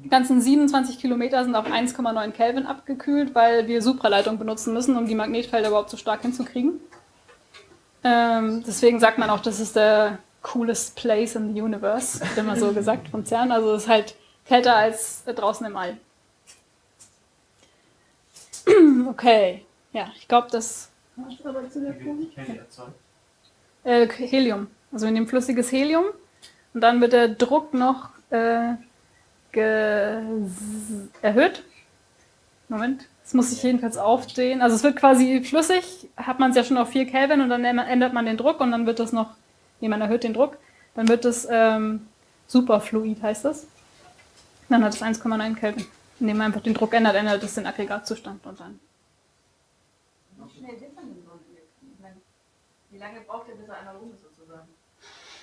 die ganzen 27 Kilometer sind auf 1,9 Kelvin abgekühlt, weil wir Supraleitung benutzen müssen, um die Magnetfelder überhaupt so stark hinzukriegen. Ähm, deswegen sagt man auch, das ist der coolest place in the universe, wird immer so gesagt von CERN. Also es ist halt kälter als draußen im All. Okay, ja, ich glaube, das aber zu der äh, Helium. Also wir nehmen flüssiges Helium und dann wird der Druck noch äh, erhöht. Moment, das muss ich jedenfalls aufstehen. Also es wird quasi flüssig, hat man es ja schon auf 4 Kelvin und dann ändert man den Druck und dann wird das noch nee, man erhöht den Druck, dann wird es ähm, Superfluid, heißt das. Dann hat es 1,9 Kelvin. Indem man einfach den Druck ändert, ändert es den Aggregatzustand und dann. Wie schnell wird man denn so ein Wie lange braucht der, bis er einmal rum ist sozusagen?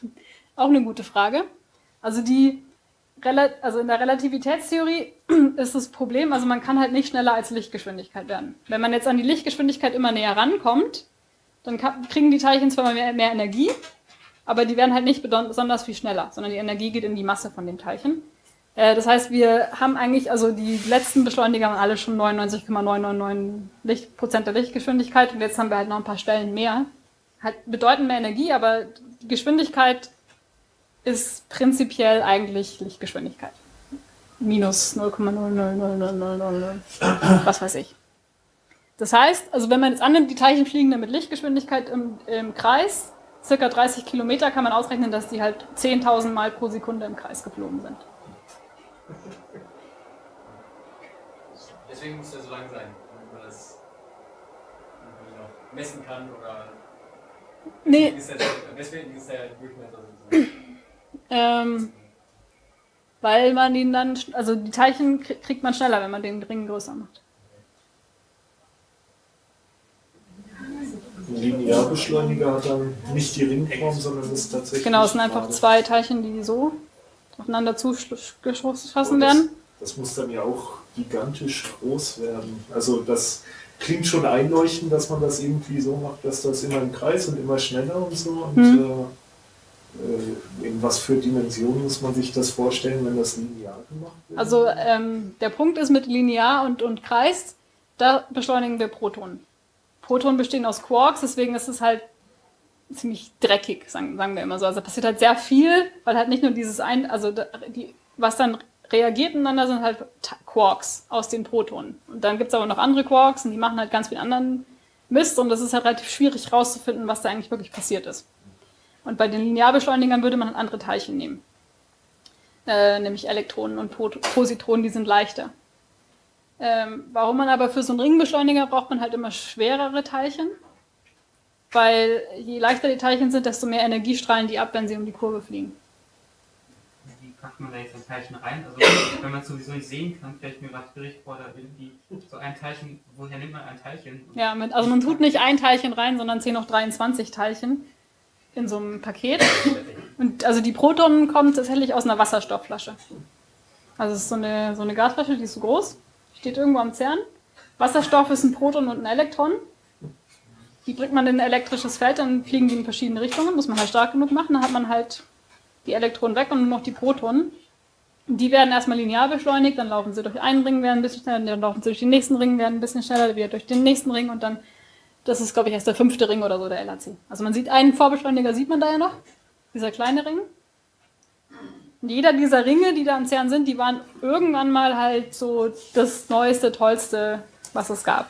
Auch eine gute Frage. Also die also in der Relativitätstheorie ist das Problem, also man kann halt nicht schneller als Lichtgeschwindigkeit werden. Wenn man jetzt an die Lichtgeschwindigkeit immer näher rankommt, dann kriegen die Teilchen zwar mehr, mehr Energie, aber die werden halt nicht besonders viel schneller, sondern die Energie geht in die Masse von dem Teilchen. Äh, das heißt, wir haben eigentlich, also die letzten Beschleuniger waren alle schon 99,999 Prozent der Lichtgeschwindigkeit und jetzt haben wir halt noch ein paar Stellen mehr. Halt bedeutend mehr Energie, aber Geschwindigkeit ist prinzipiell eigentlich Lichtgeschwindigkeit. Minus 0,00000, was weiß ich. Das heißt, also wenn man jetzt annimmt, die Teilchen fliegen dann mit Lichtgeschwindigkeit im, im Kreis, circa 30 Kilometer kann man ausrechnen, dass die halt 10.000 Mal pro Sekunde im Kreis geflogen sind. Deswegen muss der so lang sein, damit man das messen kann oder. Nee. Deswegen ist der Durchmesser so. Ähm, weil man ihn dann, also die Teilchen kriegt man schneller, wenn man den Ring größer macht. Linearbeschleuniger hat dann nicht die Ringform, sondern ist tatsächlich. Genau, es sind einfach zwei Teilchen, die so aufeinander zugeschossen werden. Das muss dann ja auch gigantisch groß werden. Also das klingt schon einleuchtend, dass man das irgendwie so macht, dass das immer im Kreis und immer schneller und so. Und hm. äh, in was für Dimensionen muss man sich das vorstellen, wenn das linear gemacht wird? Also ähm, der Punkt ist mit linear und, und Kreis, da beschleunigen wir Protonen. Protonen bestehen aus Quarks, deswegen ist es halt ziemlich dreckig, sagen, sagen wir immer so. Also passiert halt sehr viel, weil halt nicht nur dieses ein, also die, was dann reagiert miteinander sind halt Quarks aus den Protonen. Und dann gibt es aber noch andere Quarks und die machen halt ganz viel anderen Mist und das ist halt relativ schwierig rauszufinden, was da eigentlich wirklich passiert ist. Und bei den Linearbeschleunigern würde man halt andere Teilchen nehmen. Äh, nämlich Elektronen und Positronen, die sind leichter. Ähm, warum man aber für so einen Ringbeschleuniger braucht man halt immer schwerere Teilchen, weil je leichter die Teilchen sind, desto mehr Energie strahlen die ab, wenn sie um die Kurve fliegen. Wie packt man da jetzt ein Teilchen rein? Also wenn man es sowieso nicht sehen kann, stelle ich mir gerade schwierig vor, da irgendwie so ein Teilchen, woher nimmt man ein Teilchen? Ja, mit, also man tut nicht ein Teilchen rein, sondern 10 hoch 23 Teilchen in so einem Paket. Und also die Protonen kommen tatsächlich aus einer Wasserstoffflasche. Also es ist so eine, so eine Gasflasche, die ist so groß steht irgendwo am CERN. Wasserstoff ist ein Proton und ein Elektron. Die bringt man in ein elektrisches Feld, dann fliegen die in verschiedene Richtungen, muss man halt stark genug machen, dann hat man halt die Elektronen weg und nur noch die Protonen. Die werden erstmal linear beschleunigt, dann laufen sie durch einen Ring, werden ein bisschen schneller, dann laufen sie durch den nächsten Ring, werden ein bisschen schneller, wieder durch den nächsten Ring und dann, das ist glaube ich erst der fünfte Ring oder so, der LHC. Also man sieht einen Vorbeschleuniger, sieht man da ja noch, dieser kleine Ring. Und jeder dieser Ringe, die da am CERN sind, die waren irgendwann mal halt so das Neueste, Tollste, was es gab.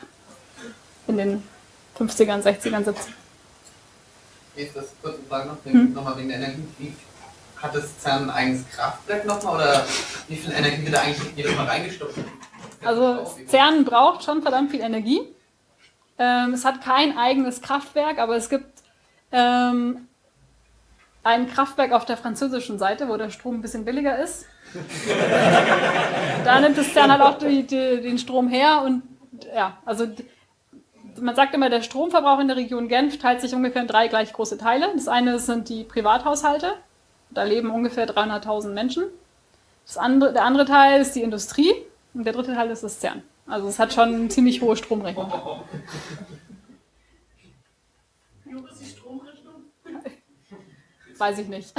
In den 50ern, 60ern, 70ern. Ist das kurz Frage noch, hm? nochmal wegen der Energie. Wie hat das CERN ein eigenes Kraftwerk nochmal oder wie viel Energie wird da eigentlich jedes Mal reingestopft? Also CERN braucht schon verdammt viel Energie. Ähm, es hat kein eigenes Kraftwerk, aber es gibt ähm, ein Kraftwerk auf der französischen Seite, wo der Strom ein bisschen billiger ist. da nimmt es dann halt auch die, die, den Strom her und ja, also man sagt immer, der Stromverbrauch in der Region Genf teilt sich ungefähr in drei gleich große Teile. Das eine sind die Privathaushalte. Da leben ungefähr 300.000 Menschen. Das andere, der andere Teil ist die Industrie und der dritte Teil ist das CERN. Also es hat schon eine ziemlich hohe Stromrechnung. Wie hoch ist die Stromrechnung? Weiß ich nicht.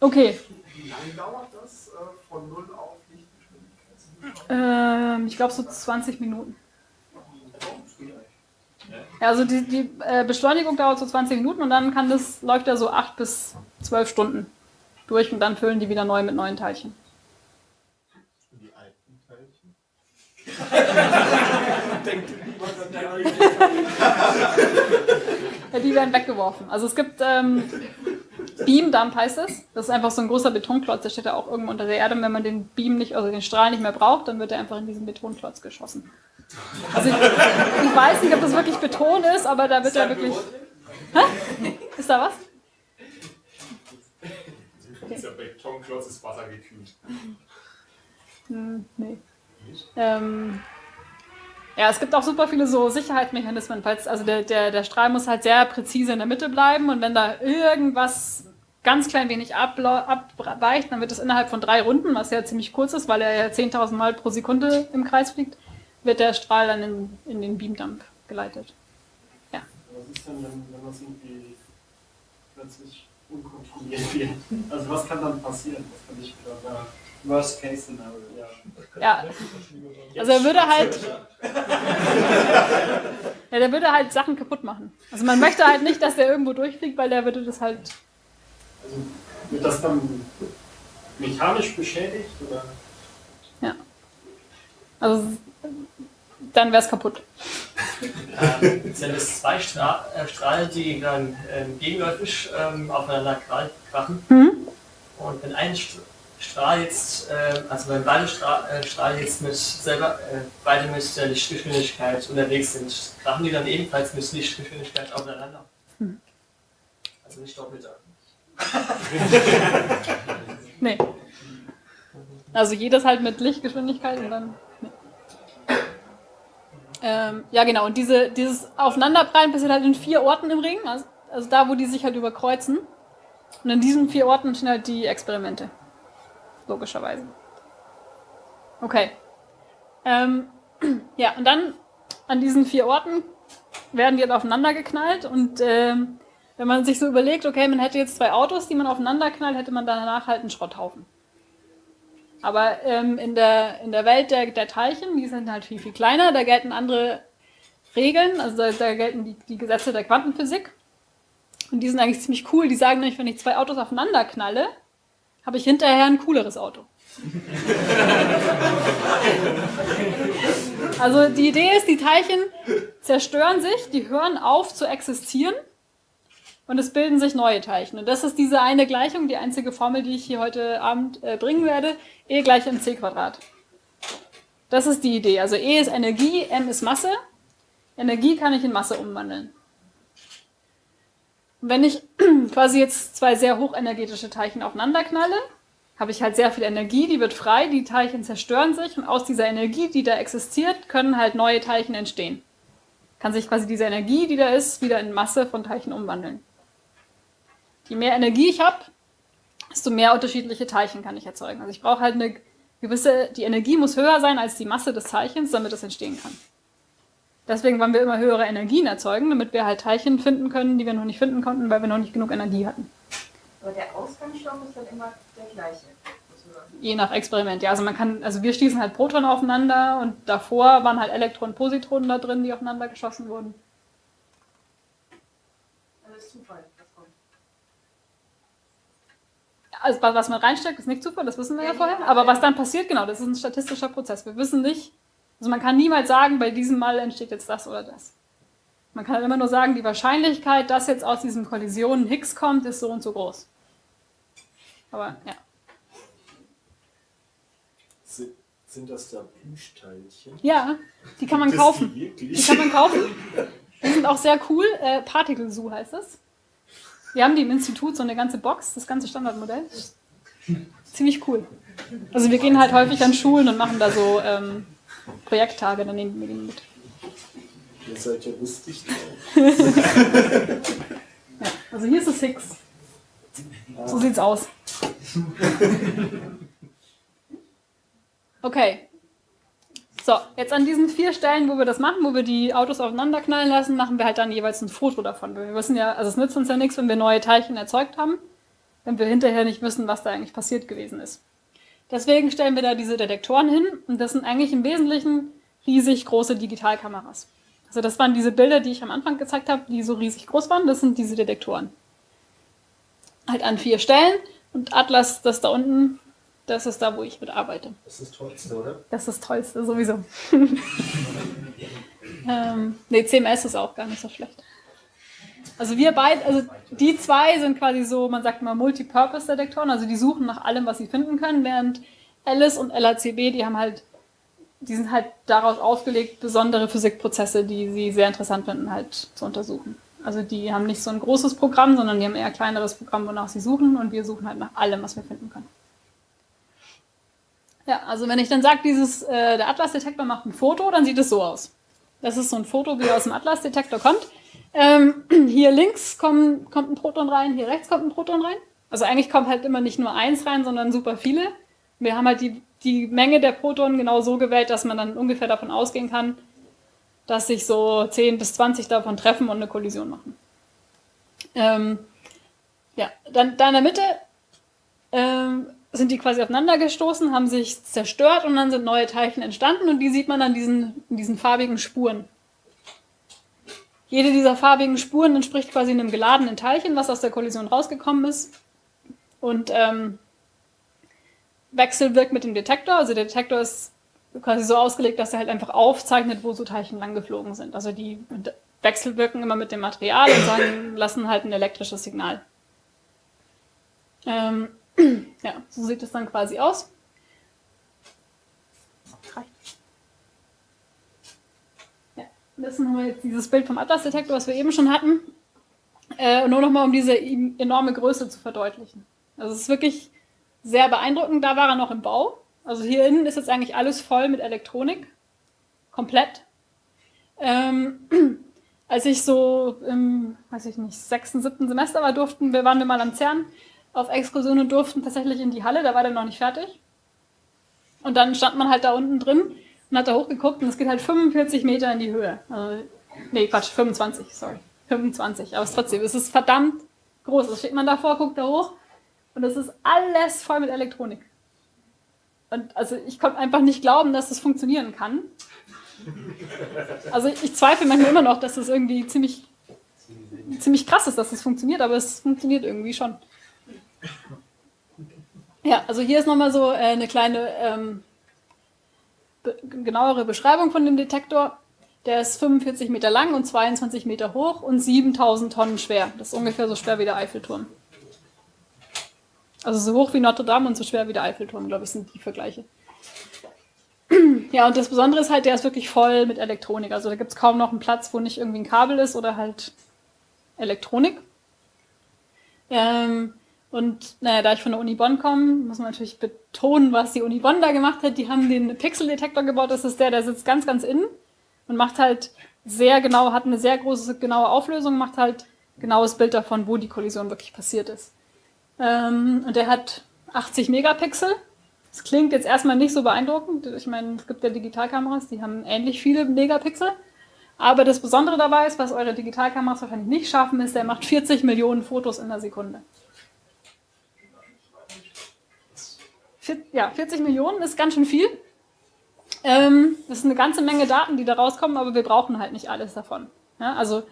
Okay, Wie lange dauert das äh, von Null auf Lichtgeschwindigkeit? ähm, ich glaube so 20 Minuten. Ja, also die, die äh, Beschleunigung dauert so 20 Minuten und dann kann das, läuft er so 8 bis 12 Stunden durch und dann füllen die wieder neu mit neuen Teilchen. Die alten Teilchen. Ja, die werden weggeworfen. Also es gibt ähm, Beam Dump heißt es. Das ist einfach so ein großer Betonklotz, der steht da auch irgendwo unter der Erde. Und wenn man den Beam nicht, also den Strahl nicht mehr braucht, dann wird er einfach in diesen Betonklotz geschossen. Also ich, ich weiß nicht, ob das wirklich Beton ist, aber da wird er wirklich. Hä? Ist da was? Dieser Betonklotz ist wassergekühlt. Hm, nee. Ähm, ja, es gibt auch super viele so Sicherheitsmechanismen. Falls, also der, der, der Strahl muss halt sehr präzise in der Mitte bleiben und wenn da irgendwas ganz klein wenig abweicht, dann wird es innerhalb von drei Runden, was ja ziemlich kurz ist, weil er ja 10.000 Mal pro Sekunde im Kreis fliegt, wird der Strahl dann in, in den Beamdump geleitet. Was ist denn, wenn, wenn das irgendwie plötzlich unkontrolliert wird? Also was kann dann passieren? Was kann ich da? Worst Case Scenario, ja. Ja, also er würde halt, ja, der würde halt Sachen kaputt machen. Also man möchte halt nicht, dass der irgendwo durchfliegt, weil der würde das halt Also wird das dann mechanisch beschädigt oder? Also dann wäre es kaputt. Ähm, sind es zwei Stra äh, Strahlen, die dann ähm, gegenläufig ähm, aufeinander kra- krachen? Mhm. Und wenn ein St Strahl jetzt, äh, also wenn beide Stra äh, Strahlen jetzt mit selber, äh, beide mit der Lichtgeschwindigkeit unterwegs sind, krachen die dann ebenfalls mit Lichtgeschwindigkeit aufeinander? Mhm. Also nicht doppelt. Nee. Also jedes halt mit Lichtgeschwindigkeit und dann. Nee. Ähm, ja, genau. Und diese, dieses Aufeinanderprallen passiert halt in vier Orten im Ring. Also, also da, wo die sich halt überkreuzen. Und in diesen vier Orten stehen halt die Experimente. Logischerweise. Okay. Ähm, ja, und dann an diesen vier Orten werden die halt aufeinander geknallt und ähm, wenn man sich so überlegt, okay, man hätte jetzt zwei Autos, die man aufeinander knallt, hätte man danach halt einen Schrotthaufen. Aber ähm, in, der, in der Welt der, der Teilchen, die sind halt viel, viel kleiner, da gelten andere Regeln, also da, da gelten die, die Gesetze der Quantenphysik. Und die sind eigentlich ziemlich cool. Die sagen nämlich, wenn ich zwei Autos aufeinander knalle, habe ich hinterher ein cooleres Auto. Also die Idee ist, die Teilchen zerstören sich, die hören auf zu existieren und es bilden sich neue Teilchen. Und das ist diese eine Gleichung, die einzige Formel, die ich hier heute Abend äh, bringen werde. E gleich mc Quadrat. Das ist die Idee. Also E ist Energie, m ist Masse. Energie kann ich in Masse umwandeln. Wenn ich quasi jetzt zwei sehr hochenergetische Teilchen aufeinander knalle, habe ich halt sehr viel Energie, die wird frei, die Teilchen zerstören sich und aus dieser Energie, die da existiert, können halt neue Teilchen entstehen. Kann sich quasi diese Energie, die da ist, wieder in Masse von Teilchen umwandeln. Je mehr Energie ich habe, desto mehr unterschiedliche Teilchen kann ich erzeugen. Also ich brauche halt eine gewisse, die Energie muss höher sein als die Masse des Teilchens, damit es entstehen kann. Deswegen wollen wir immer höhere Energien erzeugen, damit wir halt Teilchen finden können, die wir noch nicht finden konnten, weil wir noch nicht genug Energie hatten. Aber der Ausgangsstoff ist dann immer der gleiche. Je nach Experiment, ja. Also man kann, also wir schließen halt Protonen aufeinander und davor waren halt Elektronen, Positronen da drin, die aufeinander geschossen wurden. Also das ist Zufall. Also was was man reinsteckt, ist nicht Zufall, das wissen wir ja vorher. Aber was dann passiert, genau, das ist ein statistischer Prozess. Wir wissen nicht, also man kann niemals sagen, bei diesem Mal entsteht jetzt das oder das. Man kann halt immer nur sagen, die Wahrscheinlichkeit, dass jetzt aus diesen Kollisionen Higgs kommt, ist so und so groß. Aber ja. Sind, das da Plüschteilchen? Ja, die kann man es kaufen. Die? Die kann man kaufen. Die sind auch sehr cool. Äh, Particle Zoo heißt das. Wir haben die im Institut so eine ganze Box, das ganze Standardmodell. ziemlich cool. Also wir gehen halt häufig an Schulen und machen da so ähm, Projekttage, dann nehmen wir die mit. Ihr seid ja lustig Ja, also hier ist es Higgs. So sieht's aus. Okay. So, jetzt an diesen vier Stellen, wo wir das machen, wo wir die Autos aufeinander knallen lassen, machen wir halt dann jeweils ein Foto davon. Wir wissen ja, also es nützt uns ja nichts, wenn wir neue Teilchen erzeugt haben, wenn wir hinterher nicht wissen, was da eigentlich passiert gewesen ist. Deswegen stellen wir da diese Detektoren hin und das sind eigentlich im Wesentlichen riesig große Digitalkameras. Also das waren diese Bilder, die ich am Anfang gezeigt habe, die so riesig groß waren, das sind diese Detektoren. Halt an vier Stellen und Atlas, das da unten, das ist da, wo ich mit arbeite. Das ist das Tollste, oder? Das ist das Tollste, sowieso. ähm, nee, CMS ist auch gar nicht so schlecht. Also wir beide, also die zwei sind quasi so, man sagt mal Multipurpose-Detektoren, also die suchen nach allem, was sie finden können, während Alice und LACB, die haben halt, die sind halt daraus ausgelegt, besondere Physikprozesse, die sie sehr interessant finden, halt zu untersuchen. Also die haben nicht so ein großes Programm, sondern die haben eher ein kleineres Programm, wonach sie suchen und wir suchen halt nach allem, was wir finden können. Ja, also wenn ich dann sage, dieses, äh, der Atlas-Detektor macht ein Foto, dann sieht es so aus. Das ist so ein Foto, wie er aus dem Atlas-Detektor kommt. Ähm, hier links kommt, kommt ein Proton rein, hier rechts kommt ein Proton rein. Also eigentlich kommt halt immer nicht nur eins rein, sondern super viele. Wir haben halt die, die Menge der Protonen genau so gewählt, dass man dann ungefähr davon ausgehen kann, dass sich so 10 bis 20 davon treffen und eine Kollision machen. Ähm, ja, dann da in der Mitte ähm, sind die quasi aufeinander gestoßen, haben sich zerstört und dann sind neue Teilchen entstanden und die sieht man an diesen, diesen farbigen Spuren. Jede dieser farbigen Spuren entspricht quasi einem geladenen Teilchen, was aus der Kollision rausgekommen ist und ähm, wechselwirkt mit dem Detektor. Also der Detektor ist quasi so ausgelegt, dass er halt einfach aufzeichnet, wo so Teilchen lang geflogen sind. Also die wechselwirken immer mit dem Material und sagen, lassen halt ein elektrisches Signal. Ähm, ja, so sieht es dann quasi aus. Reicht. Ja, das wir jetzt dieses Bild vom Atlas-Detektor, was wir eben schon hatten. Äh, nur nochmal, um diese enorme Größe zu verdeutlichen. Also es ist wirklich sehr beeindruckend. Da war er noch im Bau. Also hier innen ist jetzt eigentlich alles voll mit Elektronik. Komplett. Ähm, als ich so im, weiß ich nicht, sechsten, siebten Semester war, durften wir, waren wir mal am CERN auf Exkursion und durften tatsächlich in die Halle, da war der noch nicht fertig. Und dann stand man halt da unten drin und hat da hochgeguckt und es geht halt 45 Meter in die Höhe. Also, nee, Quatsch, 25, sorry. 25, aber es trotzdem, es ist verdammt groß. Also steht man davor, guckt da hoch und es ist alles voll mit Elektronik. Und also ich konnte einfach nicht glauben, dass das funktionieren kann. Also ich zweifle manchmal immer noch, dass das irgendwie ziemlich, ziemlich krass ist, dass das funktioniert, aber es funktioniert irgendwie schon. Ja, also hier ist nochmal so äh, eine kleine ähm, genauere Beschreibung von dem Detektor. Der ist 45 Meter lang und 22 Meter hoch und 7000 Tonnen schwer. Das ist ungefähr so schwer wie der Eiffelturm. Also so hoch wie Notre Dame und so schwer wie der Eiffelturm, glaube ich, sind die Vergleiche. Ja, und das Besondere ist halt, der ist wirklich voll mit Elektronik. Also da gibt es kaum noch einen Platz, wo nicht irgendwie ein Kabel ist oder halt Elektronik. Ähm, und naja, da ich von der Uni Bonn komme, muss man natürlich betonen, was die Uni Bonn da gemacht hat. Die haben den Pixeldetektor gebaut. Das ist der, der sitzt ganz, ganz innen und macht halt sehr genau, hat eine sehr große, genaue Auflösung, macht halt genaues Bild davon, wo die Kollision wirklich passiert ist. Ähm, und der hat 80 Megapixel. Das klingt jetzt erstmal nicht so beeindruckend. Ich meine, es gibt ja Digitalkameras, die haben ähnlich viele Megapixel. Aber das Besondere dabei ist, was eure Digitalkameras wahrscheinlich nicht schaffen, ist, der macht 40 Millionen Fotos in der Sekunde. Ja, 40 Millionen ist ganz schön viel. Ähm, das ist eine ganze Menge Daten, die da rauskommen, aber wir brauchen halt nicht alles davon. Ja, also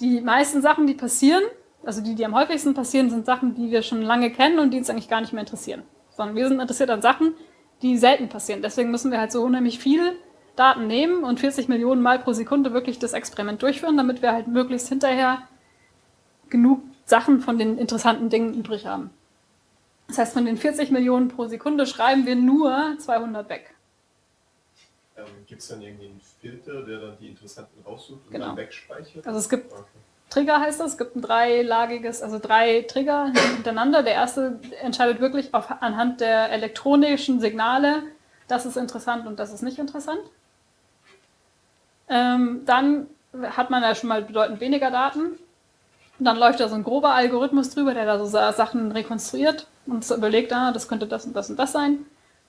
die meisten Sachen, die passieren, also die, die am häufigsten passieren, sind Sachen, die wir schon lange kennen und die uns eigentlich gar nicht mehr interessieren. Sondern wir sind interessiert an Sachen, die selten passieren. Deswegen müssen wir halt so unheimlich viele Daten nehmen und 40 Millionen Mal pro Sekunde wirklich das Experiment durchführen, damit wir halt möglichst hinterher genug Sachen von den interessanten Dingen übrig haben. Das heißt, von den 40 Millionen pro Sekunde schreiben wir nur 200 weg. Ähm, Gibt es dann irgendwie einen Filter, der dann die interessanten raussucht und Genau. dann wegspeichert? Also es gibt Okay. Trigger heißt das. Es gibt ein dreilagiges, also drei Trigger hintereinander. Der erste entscheidet wirklich auf, anhand der elektronischen Signale, das ist interessant und das ist nicht interessant. Ähm, dann hat man ja schon mal bedeutend weniger Daten. Und dann läuft da so ein grober Algorithmus drüber, der da so Sachen rekonstruiert und überlegt, ah, das könnte das und das und das sein.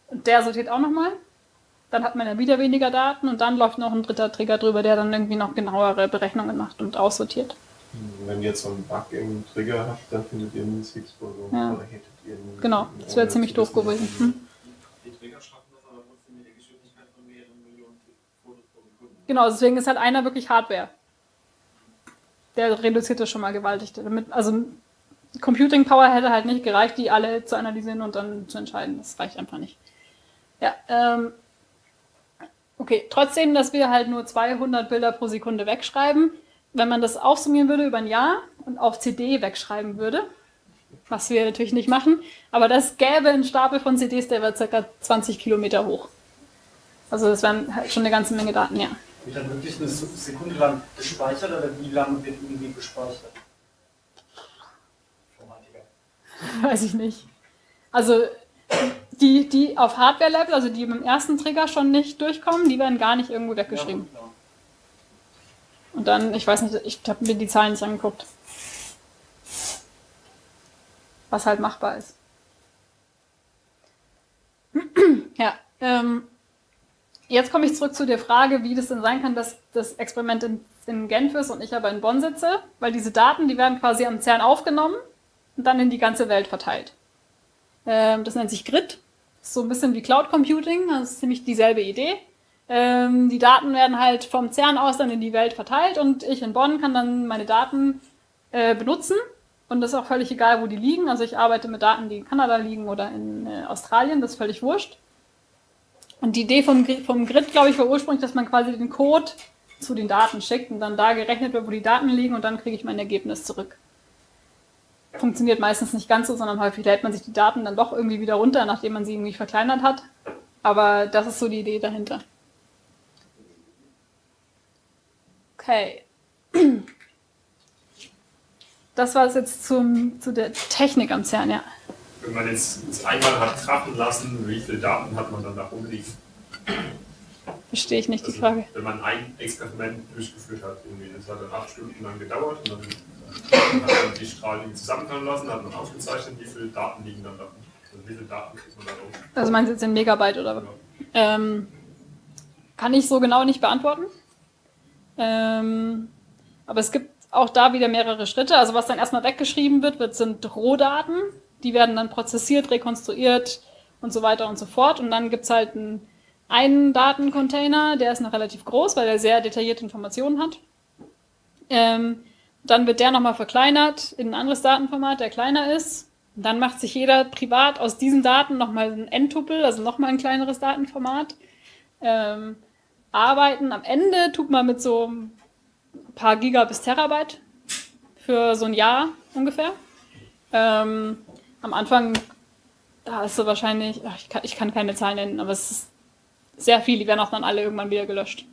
Und der sortiert auch nochmal. Dann hat man ja wieder weniger Daten und dann läuft noch ein dritter Trigger drüber, der dann irgendwie noch genauere Berechnungen macht und aussortiert. Wenn ihr jetzt so einen Bug im Trigger habt, dann findet ihr einen Six-Boson Ja. oder hättet ihr einen. Genau, das wäre ziemlich doof gewesen. Hm. Die Trigger schaffen das aber trotzdem mit der Geschwindigkeit von mehreren Millionen Fotos pro Sekunde. Genau, deswegen ist halt einer wirklich Hardware. Der reduziert das schon mal gewaltig. Damit, also Computing Power hätte halt nicht gereicht, die alle zu analysieren und dann zu entscheiden. Das reicht einfach nicht. Ja, ähm, okay, trotzdem, dass wir halt nur 200 Bilder pro Sekunde wegschreiben. Wenn man das aufsummieren würde über ein Jahr und auf CD wegschreiben würde, was wir natürlich nicht machen, aber das gäbe einen Stapel von CDs, der wäre ca. 20 Kilometer hoch. Also das wären halt schon eine ganze Menge Daten, ja. Wird dann wirklich eine Sekunde lang gespeichert oder wie lange wird irgendwie gespeichert? Informatiker. Weiß ich nicht. Also die, die auf Hardware-Level, also die mit dem ersten Trigger schon nicht durchkommen, die werden gar nicht irgendwo weggeschrieben. Ja, klar. Und dann, ich weiß nicht, ich habe mir die Zahlen nicht angeguckt. Was halt machbar ist. ja, ähm, jetzt komme ich zurück zu der Frage, wie das denn sein kann, dass das Experiment in, in Genf ist und ich aber in Bonn sitze, weil diese Daten, die werden quasi am CERN aufgenommen und dann in die ganze Welt verteilt. Ähm, das nennt sich Grid. So ein bisschen wie Cloud Computing, das ist ziemlich dieselbe Idee. Ähm, die Daten werden halt vom CERN aus dann in die Welt verteilt und ich in Bonn kann dann meine Daten äh, benutzen. Und das ist auch völlig egal, wo die liegen. Also ich arbeite mit Daten, die in Kanada liegen oder in äh, Australien, das ist völlig wurscht. Und die Idee vom, vom Grid, glaube ich, war ursprünglich, dass man quasi den Code zu den Daten schickt und dann da gerechnet wird, wo die Daten liegen und dann kriege ich mein Ergebnis zurück. Funktioniert meistens nicht ganz so, sondern häufig lädt man sich die Daten dann doch irgendwie wieder runter, nachdem man sie irgendwie verkleinert hat. Aber das ist so die Idee dahinter. Okay. Das war es jetzt zum, zu der Technik am CERN, ja. Wenn man jetzt einmal hat krachen lassen, wie viele Daten hat man dann da rumliegen? Verstehe ich nicht die Also, Frage. Wenn man ein Experiment durchgeführt hat, irgendwie, das hat dann acht Stunden lang gedauert und dann hat man die Strahlen zusammenkommen lassen, hat man aufgezeichnet, wie viele Daten liegen dann da. Also wie viele Daten kriegt man da rum? Also meinst du jetzt in Megabyte oder was? Ähm, kann ich so genau nicht beantworten. Ähm, aber es gibt auch da wieder mehrere Schritte. Also was dann erstmal weggeschrieben wird, wird sind Rohdaten. Die werden dann prozessiert, rekonstruiert und so weiter und so fort. Und dann gibt es halt einen, einen Datencontainer, der ist noch relativ groß, weil er sehr detaillierte Informationen hat. Ähm, dann wird der nochmal verkleinert in ein anderes Datenformat, der kleiner ist. Und dann macht sich jeder privat aus diesen Daten nochmal ein N-Tuple, also nochmal ein kleineres Datenformat. Ähm, arbeiten am Ende tut man mit so ein paar Giga bis Terabyte für so ein Jahr ungefähr. Ähm, am Anfang, da ist so wahrscheinlich, ach, ich, kann, ich kann keine Zahlen nennen, aber es ist sehr viel, die werden auch dann alle irgendwann wieder gelöscht.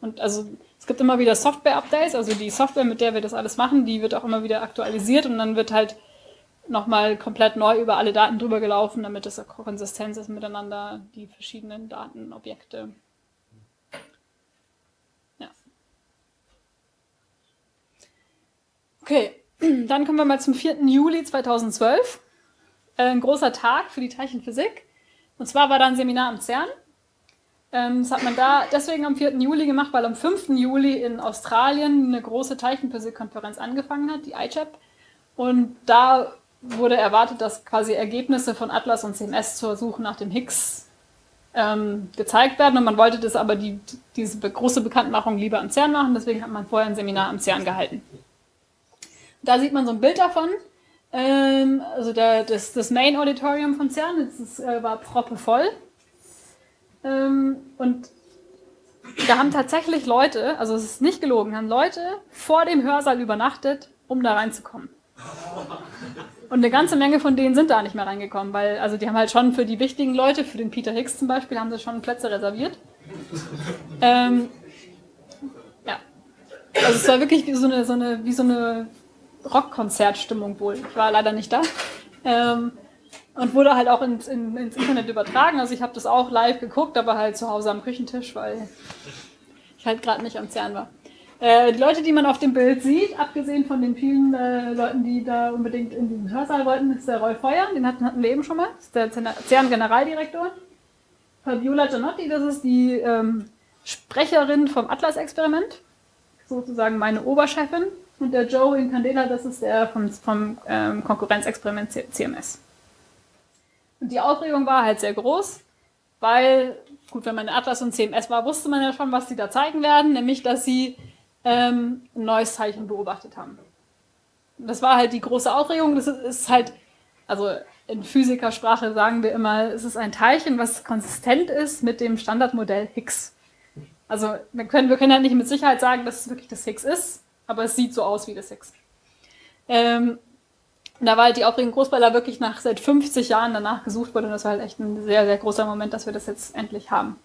Und also es gibt immer wieder Software-Updates, also die Software, mit der wir das alles machen, die wird auch immer wieder aktualisiert und dann wird halt nochmal komplett neu über alle Daten drüber gelaufen, damit es auch Konsistenz ist miteinander, die verschiedenen Datenobjekte. Okay, dann kommen wir mal zum 4. Juli 2012. Äh, Ein großer Tag für die Teilchenphysik. Und zwar war da ein Seminar am CERN. Ähm, Das hat man da deswegen am 4. Juli gemacht, weil am 5. Juli in Australien eine große Teilchenphysik-Konferenz angefangen hat, die ICHAP. Und da wurde erwartet, dass quasi Ergebnisse von Atlas und CMS zur Suche nach dem Higgs ähm, gezeigt werden. Und man wollte das aber die, diese große Bekanntmachung lieber am CERN machen, deswegen hat man vorher ein Seminar am CERN gehalten. Da sieht man so ein Bild davon. Ähm, also der, das, das Main Auditorium von CERN, das äh, war proppevoll. Ähm, und da haben tatsächlich Leute, also es ist nicht gelogen, haben Leute vor dem Hörsaal übernachtet, um da reinzukommen. Und eine ganze Menge von denen sind da nicht mehr reingekommen, weil also die haben halt schon für die wichtigen Leute, für den Peter Higgs zum Beispiel, haben sie schon Plätze reserviert. Ähm, Also es war wirklich so eine, so eine, wie so eine Rockkonzertstimmung wohl. Ich war leider nicht da. Ähm, und wurde halt auch ins, in, ins Internet übertragen. Also ich habe das auch live geguckt, aber halt zu Hause am Küchentisch, weil ich halt gerade nicht am CERN war. Äh, die Leute, die man auf dem Bild sieht, abgesehen von den vielen äh, Leuten, die da unbedingt in den Hörsaal wollten, ist der Rolf Feuer, den hatten, hatten wir eben schon mal, das ist der CERN-Generaldirektor. Fabiola Gianotti, das ist die ähm, Sprecherin vom Atlas-Experiment, sozusagen meine Oberchefin. Und der Joe Incandela, das ist der vom, vom ähm, Konkurrenzexperiment CMS. Und die Aufregung war halt sehr groß, weil, gut, wenn man in Atlas und CMS war, wusste man ja schon, was sie da zeigen werden, nämlich, dass sie ähm, ein neues Zeichen beobachtet haben. Das war halt die große Aufregung. Das ist halt, also in Physikersprache sagen wir immer, es ist ein Teilchen, was konsistent ist mit dem Standardmodell Higgs. Also wir können, wir können ja nicht mit Sicherheit sagen, dass es wirklich das Higgs ist, aber es sieht so aus wie das Higgs. Ähm, da war halt die Aufregung groß, weil da wirklich nach seit 50 Jahren danach gesucht wurde und das war halt echt ein sehr, sehr großer Moment, dass wir das jetzt endlich haben.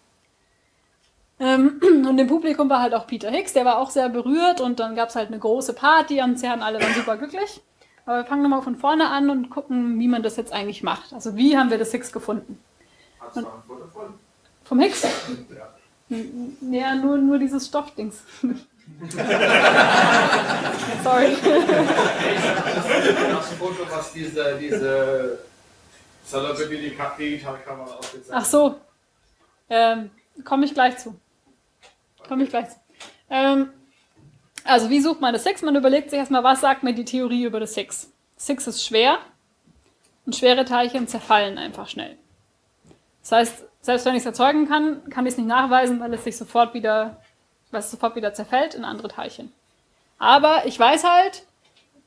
Ähm, und im Publikum war halt auch Peter Higgs, der war auch sehr berührt und dann gab es halt eine große Party am CERN, alle waren super glücklich. Aber wir fangen nochmal von vorne an und gucken, wie man das jetzt eigentlich macht. Also wie haben wir das Higgs gefunden? Hast du ein Foto von? Vom Higgs? Ja. Ja, nur, nur dieses Stoffdings. Sorry. Das Foto, was diese, diese Celebrity Digitalkamera aufgezeigt Ach so. Ähm, Komme ich gleich zu. Komme ich gleich zu. Ähm, also, wie sucht man das Higgs? Man überlegt sich erstmal, was sagt mir die Theorie über das? Das Higgs ist schwer und schwere Teilchen zerfallen einfach schnell. Das heißt, selbst wenn ich es erzeugen kann, kann ich es nicht nachweisen, weil es sich sofort wieder, es sofort wieder zerfällt in andere Teilchen. Aber ich weiß halt,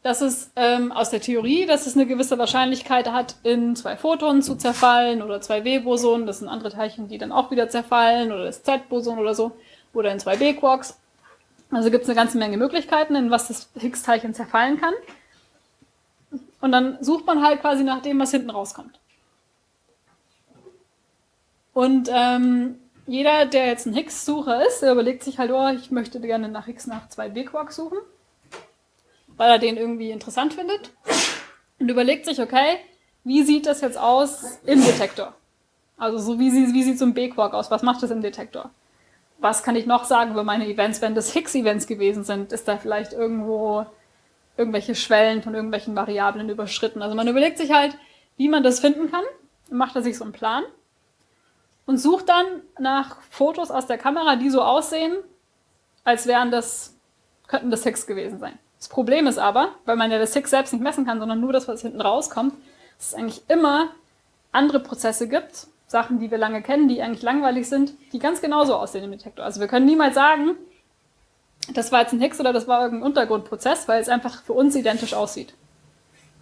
dass es ähm, aus der Theorie, dass es eine gewisse Wahrscheinlichkeit hat, in zwei Photonen zu zerfallen oder zwei W-Bosonen, das sind andere Teilchen, die dann auch wieder zerfallen, oder das Z-Boson oder so, oder in zwei B-Quarks. Also gibt es eine ganze Menge Möglichkeiten, in was das Higgs-Teilchen zerfallen kann. Und dann sucht man halt quasi nach dem, was hinten rauskommt. Und ähm, jeder, der jetzt ein Higgs-Sucher ist, der überlegt sich halt, oh, ich möchte gerne nach Higgs nach zwei B-Quarks suchen weil er den irgendwie interessant findet und überlegt sich, okay, wie sieht das jetzt aus im Detektor? Also so wie, wie sieht so ein B-Quark aus? Was macht das im Detektor? Was kann ich noch sagen über meine Events, wenn das Higgs-Events gewesen sind? Ist da vielleicht irgendwo irgendwelche Schwellen von irgendwelchen Variablen überschritten? Also man überlegt sich halt, wie man das finden kann, macht er sich so einen Plan und sucht dann nach Fotos aus der Kamera, die so aussehen, als wären das, könnten das Higgs gewesen sein. Das Problem ist aber, weil man ja das Higgs selbst nicht messen kann, sondern nur das, was hinten rauskommt, dass es eigentlich immer andere Prozesse gibt, Sachen, die wir lange kennen, die eigentlich langweilig sind, die ganz genauso aussehen im Detektor. Also wir können niemals sagen, das war jetzt ein Higgs oder das war irgendein Untergrundprozess, weil es einfach für uns identisch aussieht.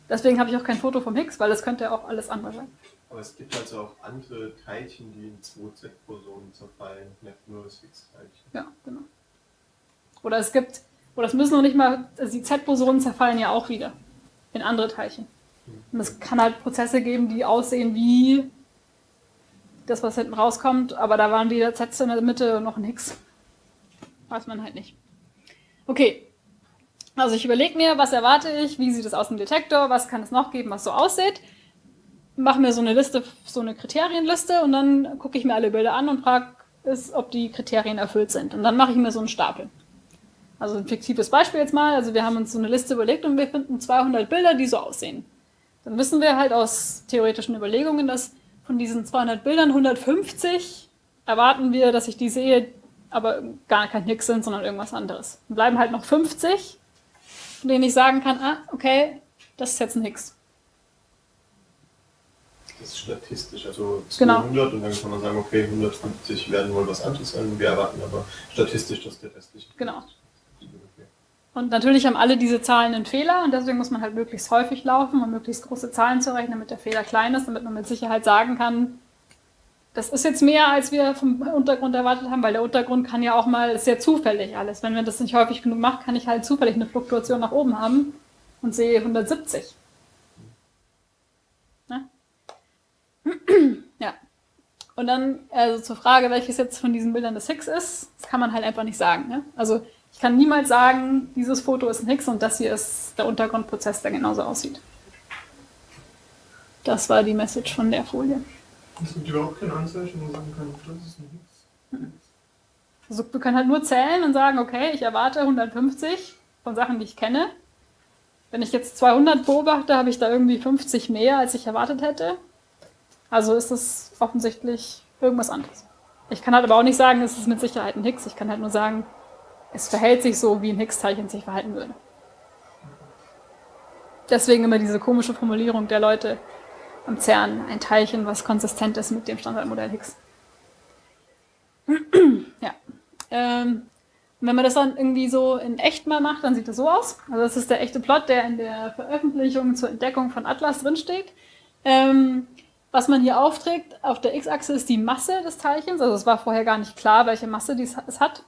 Deswegen habe ich auch kein Foto vom Higgs, weil das könnte ja auch alles andere sein. Aber es gibt also auch andere Teilchen, die in 2Z-Bosonen zerfallen, nicht nur das Higgs-Teilchen. Ja, genau. Oder es gibt oder es müssen noch nicht mal, also die Z-Bosonen zerfallen ja auch wieder in andere Teilchen. Und es kann halt Prozesse geben, die aussehen wie das, was hinten rauskommt, aber da waren wieder Z in der Mitte und noch ein Higgs. Weiß man halt nicht. Okay. Also ich überlege mir, was erwarte ich, wie sieht es aus im Detektor, was kann es noch geben, was so aussieht. Mache mir so eine Liste, so eine Kriterienliste und dann gucke ich mir alle Bilder an und frage, ob die Kriterien erfüllt sind. Und dann mache ich mir so einen Stapel. Also ein fiktives Beispiel jetzt mal. Also wir haben uns so eine Liste überlegt und wir finden 200 Bilder, die so aussehen. Dann wissen wir halt aus theoretischen Überlegungen, dass von diesen 200 Bildern 150 erwarten wir, dass ich die sehe, aber gar kein Higgs sind, sondern irgendwas anderes. Dann bleiben halt noch 50, von denen ich sagen kann, ah, okay, das ist jetzt ein Higgs. Das ist statistisch, also 200 Genau. und dann kann man sagen, okay, 150 werden wohl was anderes sein. Wir erwarten aber statistisch, dass der restliche. Genau. Und natürlich haben alle diese Zahlen einen Fehler und deswegen muss man halt möglichst häufig laufen, um möglichst große Zahlen zu rechnen, damit der Fehler klein ist, damit man mit Sicherheit sagen kann, das ist jetzt mehr, als wir vom Untergrund erwartet haben, weil der Untergrund kann ja auch mal, sehr zufällig alles. Wenn man das nicht häufig genug macht, kann ich halt zufällig eine Fluktuation nach oben haben und sehe 170. Ne? Ja. Und dann, also zur Frage, welches jetzt von diesen Bildern das Higgs ist, das kann man halt einfach nicht sagen. Ne? Also Ich kann niemals sagen, dieses Foto ist ein Higgs und das hier ist der Untergrundprozess, der genauso aussieht. Das war die Message von der Folie. Es gibt überhaupt kein Anzeichen, wo man sagen kann, das ist ein Higgs. Also wir können halt nur zählen und sagen, okay, ich erwarte 150 von Sachen, die ich kenne. Wenn ich jetzt 200 beobachte, habe ich da irgendwie 50 mehr, als ich erwartet hätte. Also ist es offensichtlich irgendwas anderes. Ich kann halt aber auch nicht sagen, es ist mit Sicherheit ein Higgs. Ich kann halt nur sagen, es verhält sich so, wie ein Higgs-Teilchen sich verhalten würde. Deswegen immer diese komische Formulierung der Leute am CERN, ein Teilchen, was konsistent ist mit dem Standardmodell Higgs. ja. Ähm, wenn man das dann irgendwie so in echt mal macht, dann sieht das so aus. Also das ist der echte Plot, der in der Veröffentlichung zur Entdeckung von Atlas drinsteht. Ähm, was man hier aufträgt, auf der x-Achse ist die Masse des Teilchens. Also es war vorher gar nicht klar, welche Masse es hat.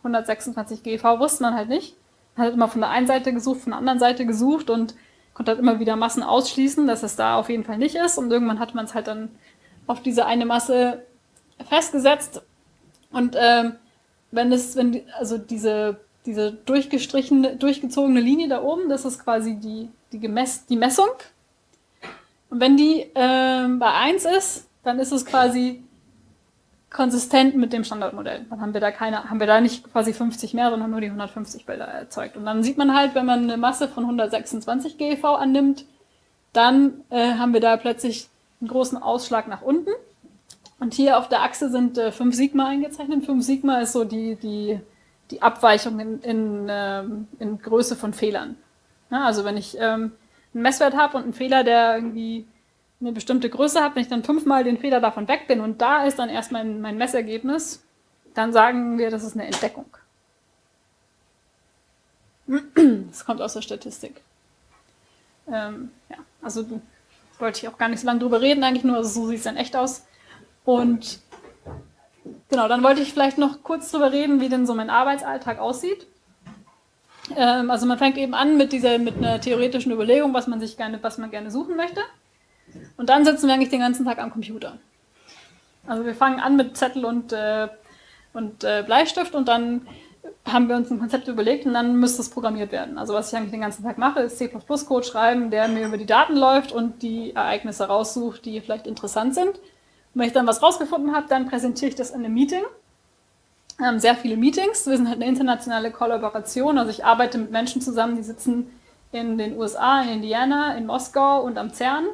126 GeV wusste man halt nicht. Man hat immer von der einen Seite gesucht, von der anderen Seite gesucht und konnte halt immer wieder Massen ausschließen, dass es da auf jeden Fall nicht ist. Und irgendwann hat man es halt dann auf diese eine Masse festgesetzt. Und ähm, wenn es, wenn die, also diese, diese durchgestrichene, durchgezogene Linie da oben, das ist quasi die, die, Gemess, die Messung. Und wenn die ähm, bei 1 ist, dann ist es quasi konsistent mit dem Standardmodell. Dann haben wir da keine, haben wir da nicht quasi 50 mehr, sondern nur die 150 Bilder erzeugt. Und dann sieht man halt, wenn man eine Masse von 126 GeV annimmt, dann äh, haben wir da plötzlich einen großen Ausschlag nach unten. Und hier auf der Achse sind äh, 5 Sigma eingezeichnet. 5 Sigma ist so die, die, die Abweichung in, in, ähm, in Größe von Fehlern. Ja, also wenn ich ähm, einen Messwert habe und einen Fehler, der irgendwie eine bestimmte Größe hat, wenn ich dann fünfmal den Fehler davon weg bin und da ist dann erst mein, mein Messergebnis, dann sagen wir, das ist eine Entdeckung. Das kommt aus der Statistik. Ähm, ja, also wollte ich auch gar nicht so lange drüber reden, eigentlich nur, also so sieht es dann echt aus. Und genau, dann wollte ich vielleicht noch kurz drüber reden, wie denn so mein Arbeitsalltag aussieht. Ähm, also man fängt eben an mit dieser, mit einer theoretischen Überlegung, was man sich gerne, was man gerne suchen möchte. Und dann sitzen wir eigentlich den ganzen Tag am Computer. Also wir fangen an mit Zettel und, äh, und äh, Bleistift und dann haben wir uns ein Konzept überlegt und dann müsste es programmiert werden. Also was ich eigentlich den ganzen Tag mache, ist C++-Code schreiben, der mir über die Daten läuft und die Ereignisse raussucht, die vielleicht interessant sind. Und wenn ich dann was rausgefunden habe, dann präsentiere ich das in einem Meeting. Haben sehr viele Meetings. Wir sind halt eine internationale Kollaboration. Also ich arbeite mit Menschen zusammen, die sitzen in den USA, in Indiana, in Moskau und am CERN.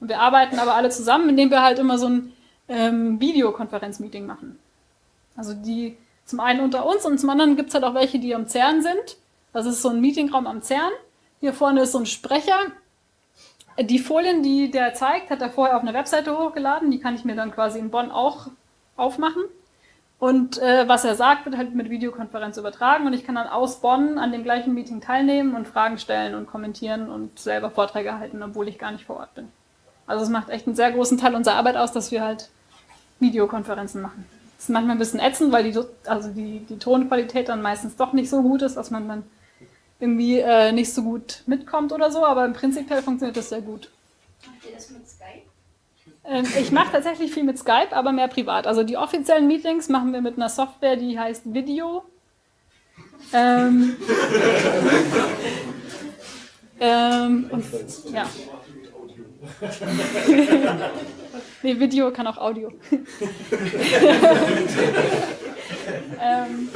Und wir arbeiten aber alle zusammen, indem wir halt immer so ein ähm, Videokonferenz-Meeting machen. Also die zum einen unter uns und zum anderen gibt es halt auch welche, die am CERN sind. Das ist so ein Meetingraum am CERN. Hier vorne ist so ein Sprecher. Die Folien, die der zeigt, hat er vorher auf eine Webseite hochgeladen. Die kann ich mir dann quasi in Bonn auch aufmachen. Und äh, was er sagt, wird halt mit Videokonferenz übertragen und ich kann dann aus Bonn an dem gleichen Meeting teilnehmen und Fragen stellen und kommentieren und selber Vorträge halten, obwohl ich gar nicht vor Ort bin. Also es macht echt einen sehr großen Teil unserer Arbeit aus, dass wir halt Videokonferenzen machen. Das ist manchmal ein bisschen ätzend, weil die, also die, die Tonqualität dann meistens doch nicht so gut ist, dass man dann irgendwie äh, nicht so gut mitkommt oder so, aber im Prinzip funktioniert das sehr gut. Macht ihr das mit Skype? Ähm, ich mache tatsächlich viel mit Skype, aber mehr privat. Also die offiziellen Meetings machen wir mit einer Software, die heißt Video. Ähm, ähm, und, ja. nee, Video kann auch Audio. ähm,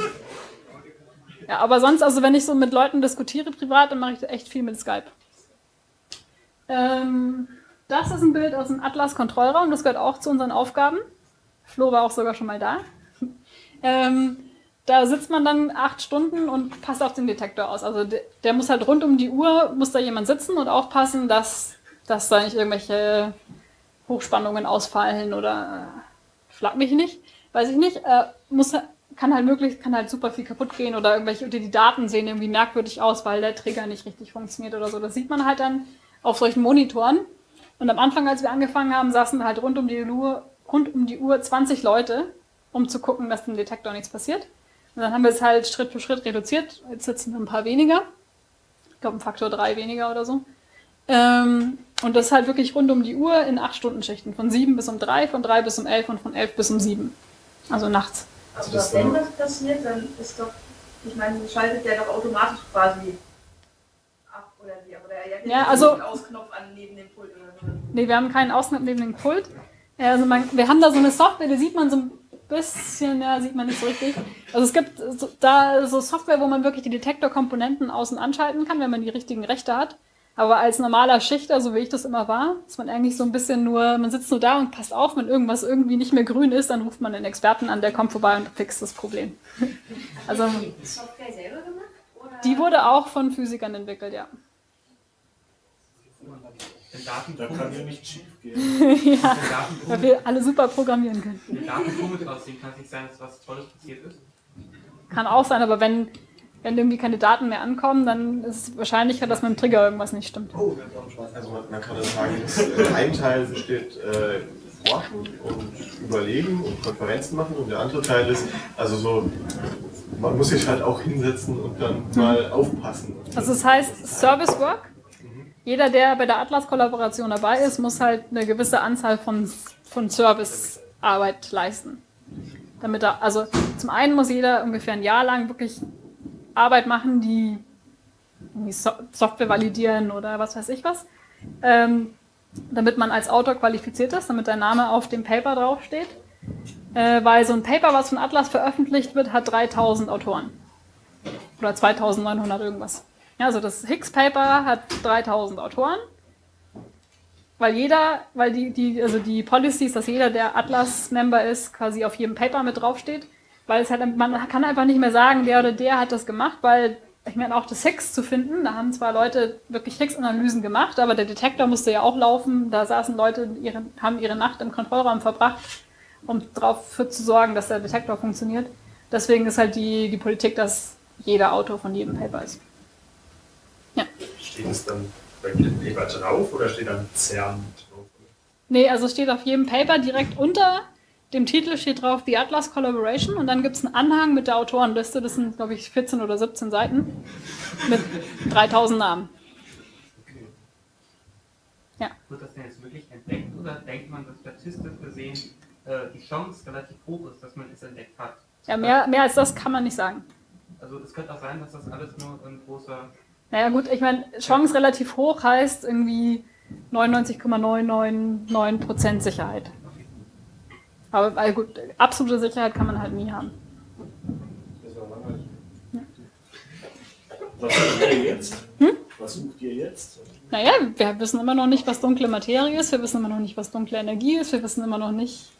ja, aber sonst, also wenn ich so mit Leuten diskutiere privat, dann mache ich echt viel mit Skype. Ähm, das ist ein Bild aus dem Atlas-Kontrollraum, das gehört auch zu unseren Aufgaben. Flo war auch sogar schon mal da. Ähm, da sitzt man dann acht Stunden und passt auf den Detektor aus. Also der, der, muss halt rund um die Uhr, muss da jemand sitzen und aufpassen, dass, dass da nicht irgendwelche Hochspannungen ausfallen oder äh, schlag mich nicht, weiß ich nicht. Äh, muss, kann halt möglich, kann halt super viel kaputt gehen oder irgendwelche, die Daten sehen irgendwie merkwürdig aus, weil der Trigger nicht richtig funktioniert oder so. Das sieht man halt dann auf solchen Monitoren. Und am Anfang, als wir angefangen haben, saßen halt rund um die Uhr, rund um die Uhr 20 Leute, um zu gucken, dass dem Detektor nichts passiert. Und dann haben wir es halt Schritt für Schritt reduziert. Jetzt sitzen ein paar weniger. Ich glaube, ein Faktor drei weniger oder so. Ähm, und das halt wirklich rund um die Uhr in acht Stunden Schichten. Von sieben bis um drei, von drei bis um elf und von elf bis um sieben. Also nachts. Aber wenn das passiert, dann ist doch Ich meine, schaltet der doch automatisch quasi ab oder wie? Aber der hat Ja, also- Ausknopf an neben dem Pult oder. Nee, wir haben keinen Ausschnitt neben dem Pult. Ja, Also man, wir haben da so eine Software, die sieht man so ein bisschen, ja, sieht man nicht so richtig. Also es gibt so, da so Software, wo man wirklich die Detektorkomponenten außen anschalten kann, wenn man die richtigen Rechte hat. Aber als normaler Schichter, so wie ich das immer war, ist man eigentlich so ein bisschen nur, man sitzt nur da und passt auf, wenn irgendwas irgendwie nicht mehr grün ist, dann ruft man einen Experten an, der kommt vorbei und fixt das Problem. Also Die Software selber gemacht? Oder? die wurde auch von Physikern entwickelt, ja. Den Daten Da kann ja nicht schief gehen. ja, weil wir alle super programmieren können. den Daten aussehen, kann es nicht sein, dass was Tolles passiert ist. Kann auch sein, aber wenn, wenn irgendwie keine Daten mehr ankommen, dann ist es wahrscheinlicher, dass mit dem Trigger irgendwas nicht stimmt. Oh, wir haben auch Spaß. Also man, man kann das sagen, dass äh, ein Teil besteht äh, Forschen und Überlegen und Konferenzen machen und der andere Teil ist, also so, man muss sich halt auch hinsetzen und dann mal aufpassen. Also das heißt Service Work. Jeder, der bei der Atlas-Kollaboration dabei ist, muss halt eine gewisse Anzahl von, von Servicearbeit leisten. Damit er, also zum einen muss jeder ungefähr ein Jahr lang wirklich Arbeit machen, die so Software validieren oder was weiß ich was, ähm, damit man als Autor qualifiziert ist, damit der Name auf dem Paper draufsteht. Äh, weil so ein Paper, was von Atlas veröffentlicht wird, hat 3000 Autoren. Oder 2900 irgendwas. Ja, also das Higgs-Paper hat 3000 Autoren. Weil jeder, weil die, die, also die Policy ist, dass jeder, der Atlas-Member ist, quasi auf jedem Paper mit draufsteht. Weil es halt, man kann einfach nicht mehr sagen, der oder der hat das gemacht, weil, ich meine, auch das Higgs zu finden, da haben zwar Leute wirklich Higgs-Analysen gemacht, aber der Detektor musste ja auch laufen. Da saßen Leute, ihre, haben ihre Nacht im Kontrollraum verbracht, um dafür zu sorgen, dass der Detektor funktioniert. Deswegen ist halt die, die Politik, dass jeder Autor von jedem Paper ist. Ja. Steht es dann bei jedem Paper drauf oder steht dann CERN drauf? Nee, also steht auf jedem Paper direkt unter dem Titel steht drauf The Atlas Collaboration und dann gibt es einen Anhang mit der Autorenliste. Das sind, glaube ich, 14 oder 17 Seiten mit 3000 Namen. Ja. Wird das denn jetzt wirklich entdeckt oder denkt man, dass statistisch gesehen äh, die Chance relativ hoch ist, dass man es entdeckt hat? Ja, mehr, mehr als das kann man nicht sagen. Also es könnte auch sein, dass das alles nur ein großer Naja, gut, ich meine, Chance relativ hoch heißt irgendwie 99,999% Sicherheit. Aber weil gut, absolute Sicherheit kann man halt nie haben. Was sucht ihr jetzt? Hm? Was sucht ihr jetzt? Naja, wir wissen immer noch nicht, was dunkle Materie ist, wir wissen immer noch nicht, was dunkle Energie ist, wir wissen immer noch nicht,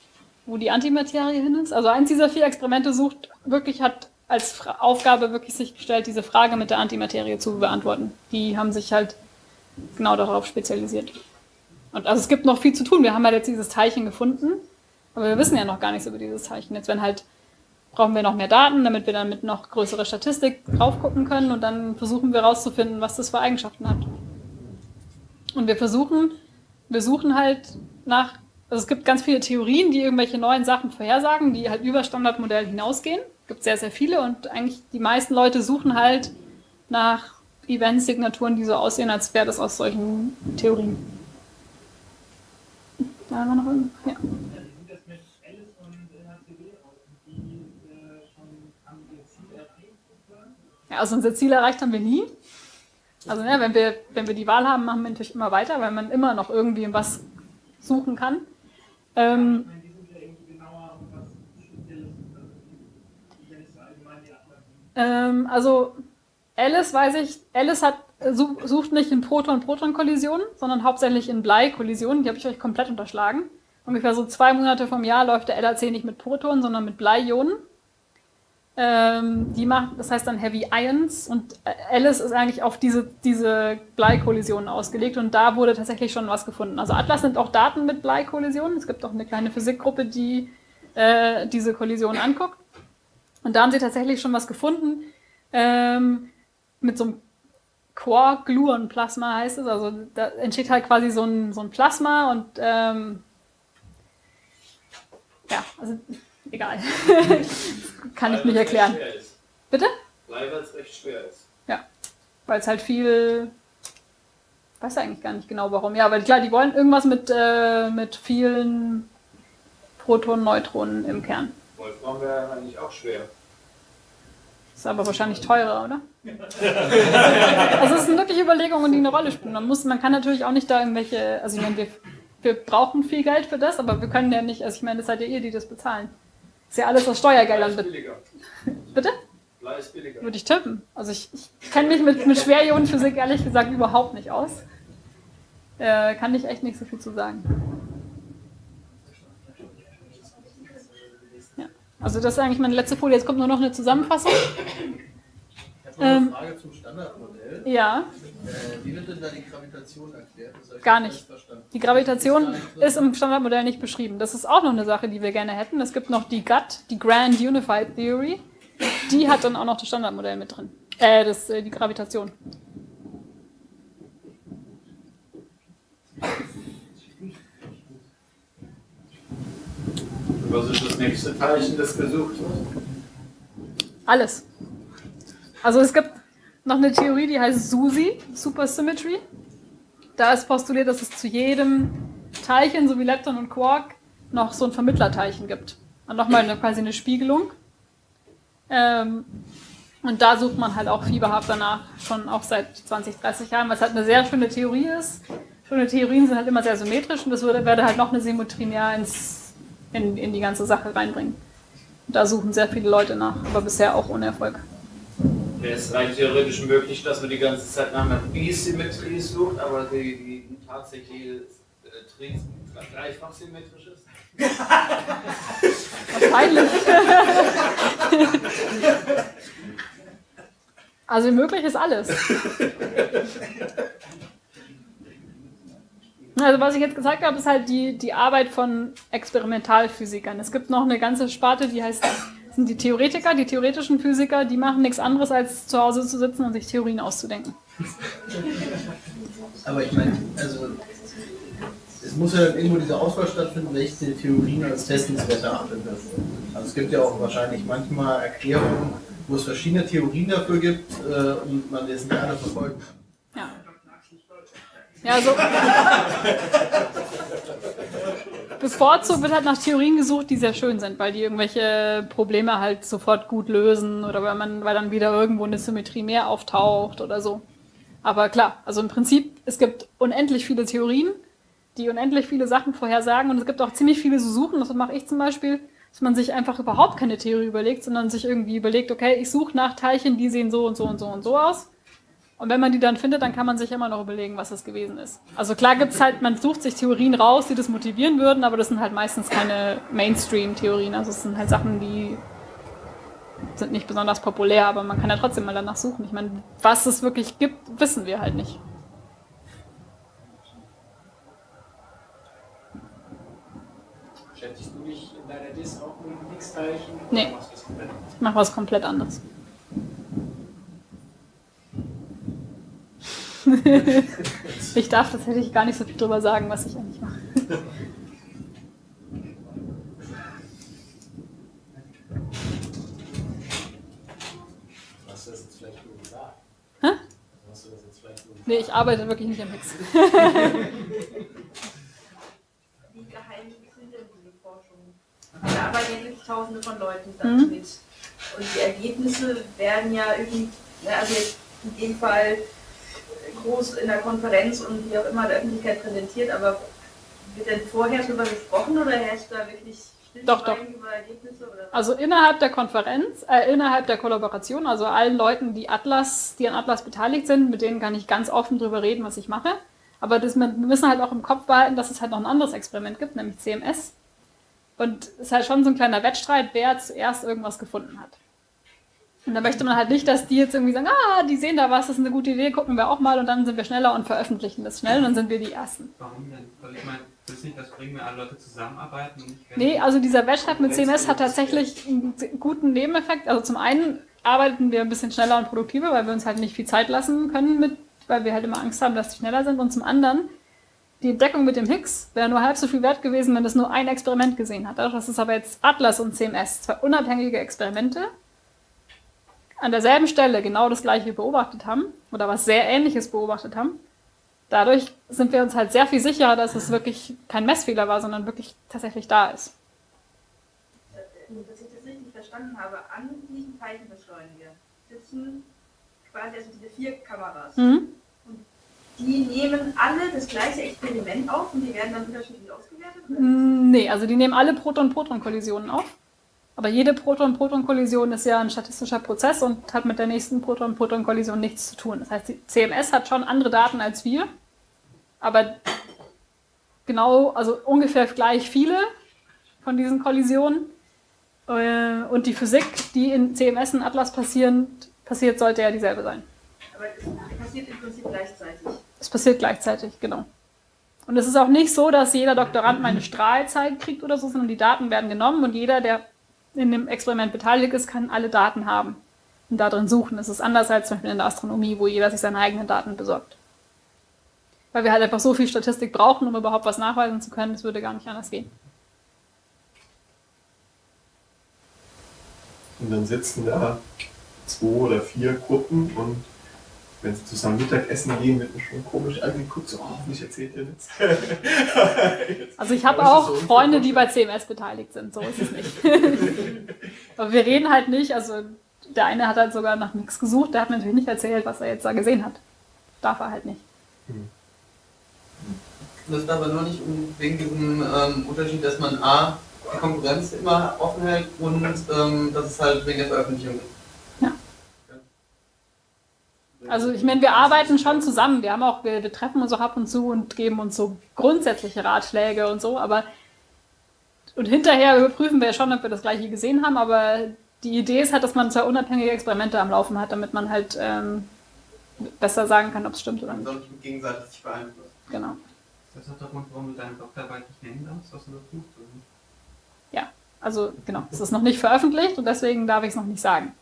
wo die Antimaterie hin ist. Also eins dieser vier Experimente sucht, wirklich hat als Aufgabe wirklich sich gestellt, diese Frage mit der Antimaterie zu beantworten. Die haben sich halt genau darauf spezialisiert. Und also es gibt noch viel zu tun. Wir haben halt jetzt dieses Teilchen gefunden, aber wir wissen ja noch gar nichts über dieses Teilchen. Jetzt werden halt brauchen wir noch mehr Daten, damit wir dann mit noch größere Statistik drauf gucken können und dann versuchen wir herauszufinden, was das für Eigenschaften hat. Und wir versuchen, wir suchen halt nach, also es gibt ganz viele Theorien, die irgendwelche neuen Sachen vorhersagen, die halt über Standardmodell hinausgehen. Es gibt sehr, sehr viele und eigentlich die meisten Leute suchen halt nach Event-Signaturen, die so aussehen, als wäre das aus solchen Theorien. Da haben wir noch irgendwas? Ja. Ja, also unser Ziel erreicht haben wir nie. Also ne, wenn, wir, wenn wir die Wahl haben, machen wir natürlich immer weiter, weil man immer noch irgendwie was suchen kann. Ähm, Ich meine, die sind ja irgendwie genauer und was Spezielles. Also die, die ja nicht so allgemein die anderen. Ähm, also Alice weiß ich, Alice hat, su- sucht nicht in Proton-Proton-Kollisionen, sondern hauptsächlich in Blei-Kollisionen. Die habe ich euch komplett unterschlagen. Ungefähr so zwei Monate vom Jahr läuft der LHC nicht mit Protonen, sondern mit Blei-Ionen. Ähm, die macht, das heißt dann Heavy Ions und äh, Alice ist eigentlich auf diese, diese Blei-Kollisionen ausgelegt und da wurde tatsächlich schon was gefunden. Also Atlas nimmt auch Daten mit Blei-Kollisionen. Es gibt auch eine kleine Physikgruppe, die äh, diese Kollisionen anguckt. Und da haben sie tatsächlich schon was gefunden ähm, mit so einem Quark-Gluon-Plasma heißt es. Also da entsteht halt quasi so ein, so ein Plasma und ähm, ja, also egal. Kann ich nicht erklären. Bitte? Weil es recht schwer ist. Ja, weil es halt viel. Weiß eigentlich gar nicht genau warum. Ja, weil klar, die wollen irgendwas mit, äh, mit vielen Protonen, Neutronen im Kern. Wolfram wäre eigentlich auch schwer. Ist aber wahrscheinlich teurer, oder? also es sind wirklich Überlegungen, die eine Rolle spielen. Man, muss, man kann natürlich auch nicht da irgendwelche, also ich meine, wir, wir brauchen viel Geld für das, aber wir können ja nicht, also ich meine, das seid ja ihr, die das bezahlen. Ist ja alles aus Steuergeldern. Blei billiger. Bitte? Blei ist billiger. Würde ich tippen. Also ich, ich kenne mich mit, mit Schwerionenphysik ehrlich gesagt überhaupt nicht aus. Äh, kann ich echt nicht so viel zu sagen. Ja. Also das ist eigentlich meine letzte Folie. Jetzt kommt nur noch eine Zusammenfassung. Ich habe noch eine Ähm, Frage zum Standardmodell. Ja. Äh, wie wird denn da die Gravitation erklärt? Gar nicht nicht. Die Gravitation ist im Standardmodell nicht beschrieben. Das ist auch noch eine Sache, die wir gerne hätten. Es gibt noch die GUT, die Grand Unified Theory. Die hat dann auch noch das Standardmodell mit drin. Äh, das, äh, die Gravitation. Was ist das nächste Teilchen, das gesucht wird? Alles. Also es gibt noch eine Theorie, die heißt SUSY, Supersymmetry. Da ist postuliert, dass es zu jedem Teilchen, so wie Lepton und Quark, noch so ein Vermittlerteilchen gibt. Und nochmal eine, quasi eine Spiegelung. Ähm, und da sucht man halt auch fieberhaft danach, schon auch seit 20, 30 Jahren, es halt eine sehr schöne Theorie ist. Schöne Theorien sind halt immer sehr symmetrisch und das würde, werde halt noch eine Symmetrie mehr ins, in, in die ganze Sache reinbringen. Da suchen sehr viele Leute nach, aber bisher auch ohne Erfolg. Wäre es rein theoretisch möglich, dass man die ganze Zeit nach einer Bisymmetrie sucht, aber die, die tatsächliche äh, Tri dreifach symmetrisch ist? Wahrscheinlich. also möglich ist alles. Also was ich jetzt gesagt habe, ist halt die, die Arbeit von Experimentalphysikern. Es gibt noch eine ganze Sparte, die heißt, sind die Theoretiker, die theoretischen Physiker, die machen nichts anderes, als zu Hause zu sitzen und sich Theorien auszudenken. Aber ich meine, also es muss ja irgendwo diese Auswahl stattfinden, welche Theorien als testenswert erachtet werden. Also es gibt ja auch wahrscheinlich manchmal Erklärungen, wo es verschiedene Theorien dafür gibt äh, und man das nicht alle. Ja. Ja, also. Bevorzugt wird halt nach Theorien gesucht, die sehr schön sind, weil die irgendwelche Probleme halt sofort gut lösen oder weil man, weil dann wieder irgendwo eine Symmetrie mehr auftaucht oder so. Aber klar, also im Prinzip, es gibt unendlich viele Theorien, die unendlich viele Sachen vorhersagen und es gibt auch ziemlich viele so Suchen, das mache ich zum Beispiel, dass man sich einfach überhaupt keine Theorie überlegt, sondern sich irgendwie überlegt, okay, ich suche nach Teilchen, die sehen so und so und so und so aus. Und wenn man die dann findet, dann kann man sich immer noch überlegen, was das gewesen ist. Also klar gibt's halt, man sucht sich Theorien raus, die das motivieren würden, aber das sind halt meistens keine Mainstream-Theorien. Also es sind halt Sachen, die sind nicht besonders populär, aber man kann ja trotzdem mal danach suchen. Ich meine, was es wirklich gibt, wissen wir halt nicht. Beschäftigst du dich in deiner Dis auch mit dem X-Teilchen? Nee. Ich mache was komplett anderes. ich darf tatsächlich gar nicht so viel drüber sagen, was ich eigentlich mache. Hast du das jetzt vielleicht nur gesagt? Hä? Hast du das jetzt vielleicht nur gesagt? Nee, ich arbeite wirklich nicht am Higgs. Wie geheim sind denn diese Forschungen? Da arbeiten ja wirklich tausende von Leuten da Mhm. mit. Und die Ergebnisse werden ja irgendwie, also jetzt in dem Fall groß in der Konferenz und wie auch immer der Öffentlichkeit präsentiert, aber wird denn vorher darüber gesprochen oder herrscht da wirklich Doch, doch. Also innerhalb der Konferenz, äh, innerhalb der Kollaboration, also allen Leuten, die Atlas, die an Atlas beteiligt sind, mit denen kann ich ganz offen drüber reden, was ich mache. Aber das, wir müssen halt auch im Kopf behalten, dass es halt noch ein anderes Experiment gibt, nämlich CMS. Und es ist halt schon so ein kleiner Wettstreit, wer zuerst irgendwas gefunden hat. Und da möchte man halt nicht, dass die jetzt irgendwie sagen, ah, die sehen da was, das ist eine gute Idee, gucken wir auch mal und dann sind wir schneller und veröffentlichen das schnell und dann sind wir die Ersten. Warum denn? Also ich meine, das ist nicht das bringen, wenn alle Leute zusammenarbeiten und nicht Nee, also dieser Wettstreit mit CMS hat tatsächlich einen guten Nebeneffekt. Also zum einen arbeiten wir ein bisschen schneller und produktiver, weil wir uns halt nicht viel Zeit lassen können, mit, weil wir halt immer Angst haben, dass die schneller sind. Und zum anderen, die Entdeckung mit dem Higgs wäre nur halb so viel wert gewesen, wenn es nur ein Experiment gesehen hat. Dass es aber jetzt Atlas und CMS, zwei unabhängige Experimente, an derselben Stelle genau das gleiche beobachtet haben oder was sehr ähnliches beobachtet haben, dadurch sind wir uns halt sehr viel sicherer, dass es wirklich kein Messfehler war, sondern wirklich tatsächlich da ist. Dass ich das richtig verstanden habe, an diesem Teilchenbeschleuniger sitzen quasi also diese vier Kameras. Mhm. Die nehmen alle das gleiche Experiment auf und die werden dann unterschiedlich ausgewertet? oder? Mm, Nee, also die nehmen alle Proton-Proton-Kollisionen auf. Aber jede Proton-Proton-Kollision ist ja ein statistischer Prozess und hat mit der nächsten Proton-Proton-Kollision nichts zu tun. Das heißt, die CMS hat schon andere Daten als wir, aber genau, also ungefähr gleich viele von diesen Kollisionen. Äh, Und die Physik, die in CMS und Atlas passieren, passiert, sollte ja dieselbe sein. Aber es passiert im Prinzip gleichzeitig. Es passiert gleichzeitig, genau. Und es ist auch nicht so, dass jeder Doktorand meine Strahlzeit kriegt oder so, sondern die Daten werden genommen und jeder, der in dem Experiment beteiligt ist, kann alle Daten haben und da drin suchen. Das ist anders als zum Beispiel in der Astronomie, wo jeder sich seine eigenen Daten besorgt. Weil wir halt einfach so viel Statistik brauchen, um überhaupt was nachweisen zu können, das würde gar nicht anders gehen. Und dann sitzen da zwei oder vier Gruppen und wenn sie zusammen Mittagessen gehen, wird man schon komisch angeguckt, so, oh, hoffentlich erzählt ihr nichts. Also ich habe auch so Freunde, die bei CMS beteiligt sind, so ist es nicht. Aber wir reden halt nicht, also der eine hat halt sogar nach nichts gesucht, der hat mir natürlich nicht erzählt, was er jetzt da gesehen hat. Darf er halt nicht. Das ist aber nur nicht um- wegen diesem ähm, Unterschied, dass man A, die Konkurrenz immer offen hält und ähm, dass es halt wegen der Veröffentlichung ist. Also ich meine, wir arbeiten schon zusammen. Wir haben auch, wir, wir treffen uns auch ab und zu und geben uns so grundsätzliche Ratschläge und so, aber und hinterher überprüfen wir schon, ob wir das gleiche gesehen haben, aber die Idee ist halt, dass man zwei unabhängige Experimente am Laufen hat, damit man halt ähm, besser sagen kann, ob es stimmt oder Man nicht. soll nicht gegenseitig sich beeinflussen. Genau. Das ist der Grund, warum du deine Doktorarbeit nicht nennen darfst, was du da oder? Ja, also genau. Es ist noch nicht veröffentlicht und deswegen darf ich es noch nicht sagen.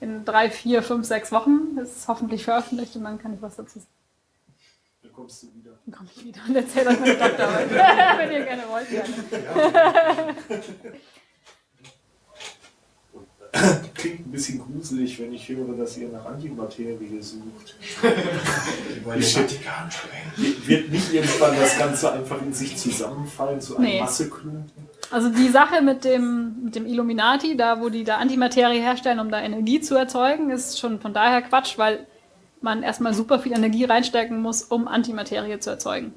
In drei, vier, fünf, sechs Wochen ist es hoffentlich veröffentlicht und dann kann ich was dazu sagen. Dann kommst du wieder. Dann komme ich wieder und erzähle euch meine Doktorarbeit. Wenn ihr gerne wollt, gerne. Klingt ein bisschen gruselig, wenn ich höre, dass ihr nach Antimaterie sucht. wollen Ich schätze, wird nicht irgendwann das Ganze einfach in sich zusammenfallen zu einem Nee. Masseklumpen? Also die Sache mit dem, mit dem Illuminati, da wo die da Antimaterie herstellen, um da Energie zu erzeugen, ist schon von daher Quatsch, weil man erstmal super viel Energie reinstecken muss, um Antimaterie zu erzeugen.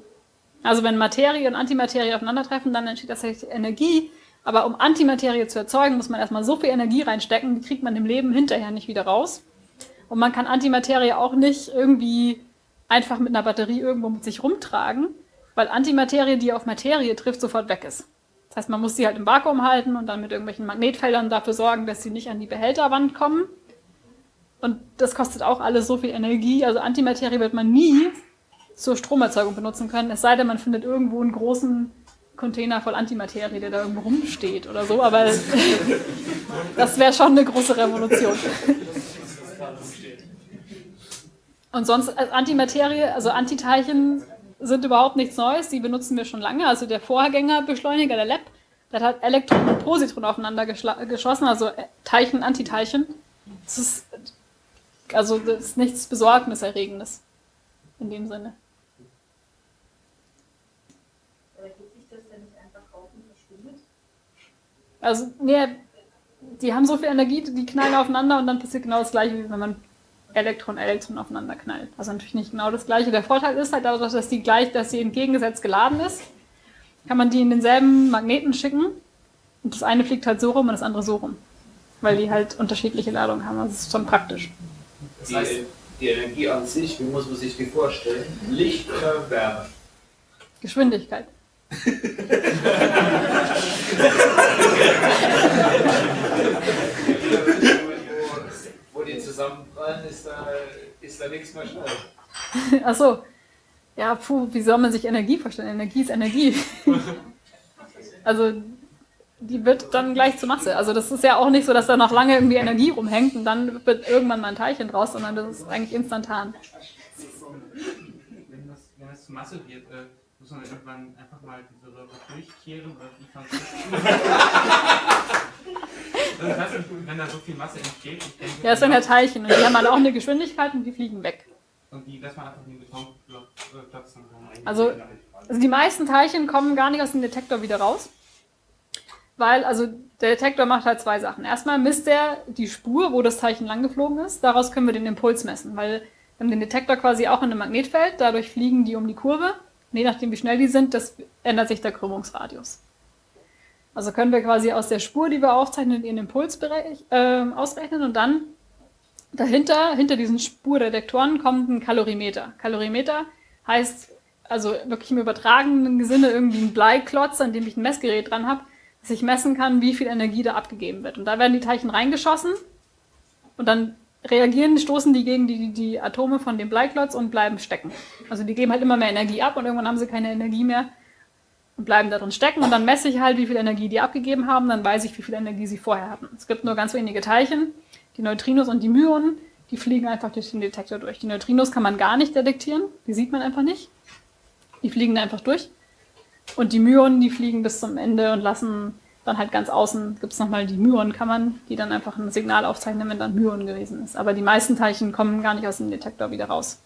Also wenn Materie und Antimaterie aufeinandertreffen, dann entsteht tatsächlich Energie. Aber um Antimaterie zu erzeugen, muss man erstmal so viel Energie reinstecken, die kriegt man im Leben hinterher nicht wieder raus. Und man kann Antimaterie auch nicht irgendwie einfach mit einer Batterie irgendwo mit sich rumtragen, weil Antimaterie, die auf Materie trifft, sofort weg ist. Das heißt, man muss sie halt im Vakuum halten und dann mit irgendwelchen Magnetfeldern dafür sorgen, dass sie nicht an die Behälterwand kommen. Und das kostet auch alles so viel Energie. Also Antimaterie wird man nie zur Stromerzeugung benutzen können, es sei denn, man findet irgendwo einen großen Container voll Antimaterie, der da irgendwo rumsteht oder so. Aber das wäre schon eine große Revolution. Und sonst äh, Antimaterie, also Antiteilchen sind überhaupt nichts Neues, die benutzen wir schon lange. Also der Vorgängerbeschleuniger, der LEP, der hat Elektron und Positron aufeinander geschossen, also äh, Teilchen, Antiteilchen. Das ist, also das ist nichts Besorgniserregendes in dem Sinne. Aber geht sich das denn nicht einfach auf und verschwindet? Also, nee, die haben so viel Energie, die knallen aufeinander und dann passiert genau das gleiche, wie wenn man Elektron, Elektron aufeinander knallt. Also natürlich nicht genau das gleiche. Der Vorteil ist halt dadurch, dass die gleich, dass sie entgegengesetzt geladen ist, kann man die in denselben Magneten schicken und das eine fliegt halt so rum und das andere so rum. Weil die halt unterschiedliche Ladungen haben. Also das ist schon praktisch. Die, die Energie an sich, wie muss man sich die vorstellen? Licht oder Wärme? Geschwindigkeit. zusammenprallen, ist da, ist da nichts mehr schnell. Achso. Ja, puh, wie soll man sich Energie vorstellen? Energie ist Energie. also, die wird dann gleich zur Masse. Also, das ist ja auch nicht so, dass da noch lange irgendwie Energie rumhängt und dann wird irgendwann mal ein Teilchen draus, sondern das ist eigentlich instantan. Wenn das, wenn das zu Masse wird, äh, muss man irgendwann einfach mal diese Röhre durchkehren oder wie kann Also weiß nicht, wenn da so viel Masse entsteht, ich denke, Ja, das sind ja Teilchen und die haben halt auch eine Geschwindigkeit und die fliegen weg. Und die lässt man einfach in den dann rein. Also, also die meisten Teilchen kommen gar nicht aus dem Detektor wieder raus. weil, also der Detektor macht halt zwei Sachen. Erstmal misst er die Spur, wo das Zeichen langgeflogen ist. Daraus können wir den Impuls messen, weil wir haben den Detektor quasi auch in einem Magnetfeld, dadurch fliegen die um die Kurve. Und je nachdem, wie schnell die sind, das ändert sich der Krümmungsradius. Also können wir quasi aus der Spur, die wir aufzeichnen, ihren Impuls äh, ausrechnen und dann dahinter, hinter diesen Spurdetektoren kommt ein Kalorimeter. Kalorimeter heißt also wirklich im übertragenen Sinne irgendwie ein Bleiklotz, an dem ich ein Messgerät dran habe, dass ich messen kann, wie viel Energie da abgegeben wird. Und da werden die Teilchen reingeschossen und dann reagieren, stoßen die gegen die, die Atome von dem Bleiklotz und bleiben stecken. Also die geben halt immer mehr Energie ab und irgendwann haben sie keine Energie mehr und bleiben da drin stecken und dann messe ich halt, wie viel Energie die abgegeben haben, dann weiß ich, wie viel Energie sie vorher hatten. Es gibt nur ganz wenige Teilchen, die Neutrinos und die Myonen, die fliegen einfach durch den Detektor durch. Die Neutrinos kann man gar nicht detektieren, die sieht man einfach nicht. Die fliegen da einfach durch. Und die Myonen, die fliegen bis zum Ende und lassen dann halt ganz außen, gibt es nochmal die Myonenkammern, die dann einfach ein Signal aufzeichnen, wenn dann Myon gewesen ist. Aber die meisten Teilchen kommen gar nicht aus dem Detektor wieder raus.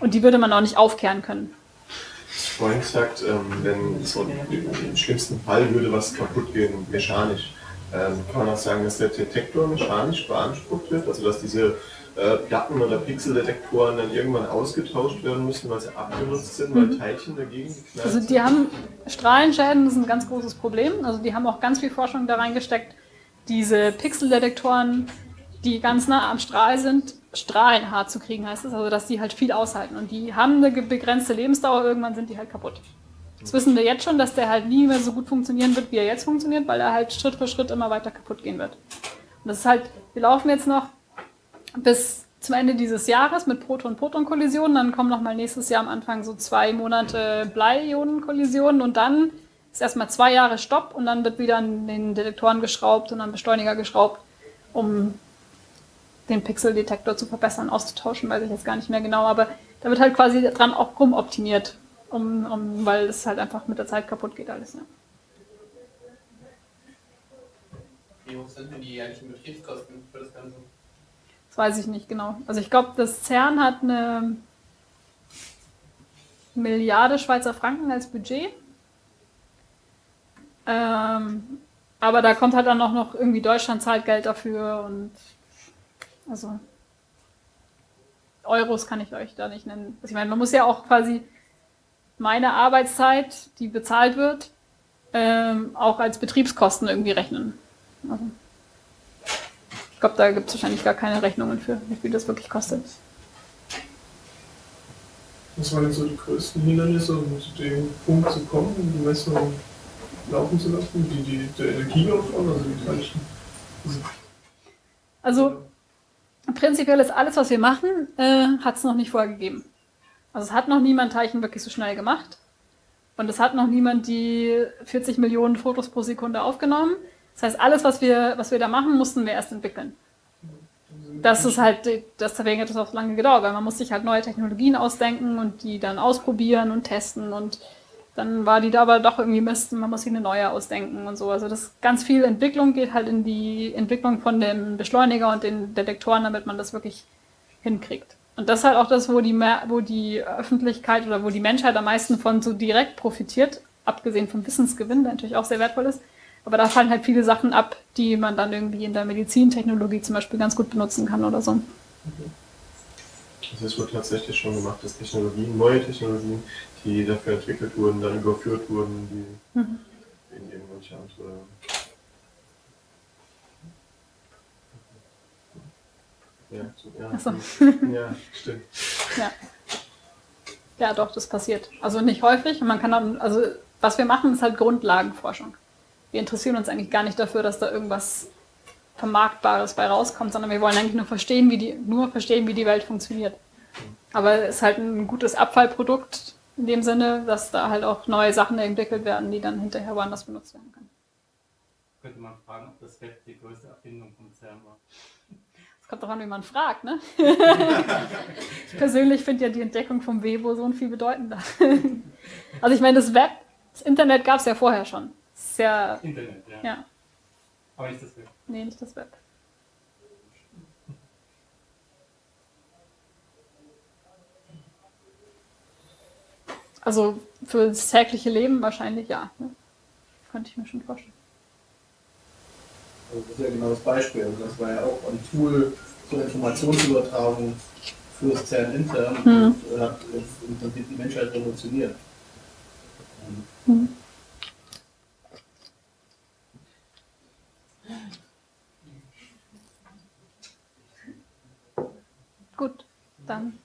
Und die würde man auch nicht aufkehren können. Vorhin gesagt, ähm, wenn so im schlimmsten Fall würde was kaputt gehen, mechanisch. Ähm, kann man auch sagen, dass der Detektor mechanisch beansprucht wird, also dass diese äh, Platten- oder Pixeldetektoren dann irgendwann ausgetauscht werden müssen, weil sie abgenutzt sind, weil Mhm. Teilchen dagegen geknallt Also die haben Strahlenschäden, das ist ein ganz großes Problem. Also die haben auch ganz viel Forschung da reingesteckt, diese Pixeldetektoren, die ganz nah am Strahl sind, strahlenhart zu kriegen, heißt es. Also dass die halt viel aushalten. Und die haben eine begrenzte Lebensdauer, irgendwann sind die halt kaputt. Das wissen wir jetzt schon, dass der halt nie mehr so gut funktionieren wird, wie er jetzt funktioniert, weil er halt Schritt für Schritt immer weiter kaputt gehen wird. Und das ist halt, wir laufen jetzt noch bis zum Ende dieses Jahres mit Proton-Proton-Kollisionen. Dann kommen nochmal nächstes Jahr am Anfang so zwei Monate Blei-Ionen-Kollisionen und dann ist erstmal zwei Jahre Stopp und dann wird wieder an den Detektoren geschraubt und an Beschleuniger geschraubt, um den Pixeldetektor zu verbessern, auszutauschen, weiß ich jetzt gar nicht mehr genau, aber da wird halt quasi dran auch rumoptimiert, um, um, weil es halt einfach mit der Zeit kaputt geht alles. Ja. Wie hoch sind denn die jährlichen Betriebskosten für das Ganze? Weiß ich nicht genau. Also ich glaube, das CERN hat eine Milliarde Schweizer Franken als Budget. Ähm, aber da kommt halt dann auch noch irgendwie Deutschland zahlt Geld dafür und also Euros kann ich euch da nicht nennen. Also ich meine, man muss ja auch quasi meine Arbeitszeit, die bezahlt wird, ähm, auch als Betriebskosten irgendwie rechnen. Also, ich glaube, da gibt es wahrscheinlich gar keine Rechnungen für, wie viel das wirklich kostet. Was waren denn so die größten Hindernisse, um zu dem Punkt zu kommen, um die Messung laufen zu lassen? Die, die, der Energieaufwand, also die Teilchen? Also prinzipiell ist alles, was wir machen, äh, hat es noch nicht vorher gegeben. Also es hat noch niemand Teilchen wirklich so schnell gemacht. Und es hat noch niemand die 40 Millionen Fotos pro Sekunde aufgenommen. Das heißt, alles, was wir, was wir da machen, mussten wir erst entwickeln. Das ist halt, deswegen hat es auch lange gedauert, weil man muss sich halt neue Technologien ausdenken und die dann ausprobieren und testen und dann war die da aber doch irgendwie Mist und man muss sich eine neue ausdenken und so. Also das ganz viel Entwicklung geht halt in die Entwicklung von dem Beschleuniger und den Detektoren, damit man das wirklich hinkriegt. Und das ist halt auch das, wo die, wo die Öffentlichkeit oder wo die Menschheit am meisten von so direkt profitiert, abgesehen vom Wissensgewinn, der natürlich auch sehr wertvoll ist. Aber da fallen halt viele Sachen ab, die man dann irgendwie in der Medizintechnologie zum Beispiel ganz gut benutzen kann oder so. Also es wird tatsächlich schon gemacht, dass Technologien, neue Technologien, die dafür entwickelt wurden, dann überführt wurden, die Mhm. in irgendwelche andere. Ja, so, ja. So. ja, stimmt. Ja. Ja, doch, das passiert. Also nicht häufig. Man kann dann, also was wir machen, ist halt Grundlagenforschung. Wir interessieren uns eigentlich gar nicht dafür, dass da irgendwas Vermarktbares bei rauskommt, sondern wir wollen eigentlich nur verstehen, wie die, nur verstehen, wie die Welt funktioniert. Aber es ist halt ein gutes Abfallprodukt in dem Sinne, dass da halt auch neue Sachen entwickelt werden, die dann hinterher woanders benutzt werden können. Könnte man fragen, ob das Web die größte Erfindung von CERN war. Es kommt darauf an, wie man fragt, ne? ich persönlich finde ja die Entdeckung vom Webo-Boson viel bedeutender. also ich meine, das Web, das Internet gab es ja vorher schon. Sehr, Internet, ja. ja. Aber nicht das Web. Nee, nicht das Web. Also für das tägliche Leben wahrscheinlich ja. Ne? Könnte ich mir schon vorstellen. Also das ist ja genau das Beispiel. Also das war ja auch ein Tool zur Informationsübertragung fürs CERN intern Hm. und hat im Prinzip die Menschheit revolutioniert. Hm. Gut, dann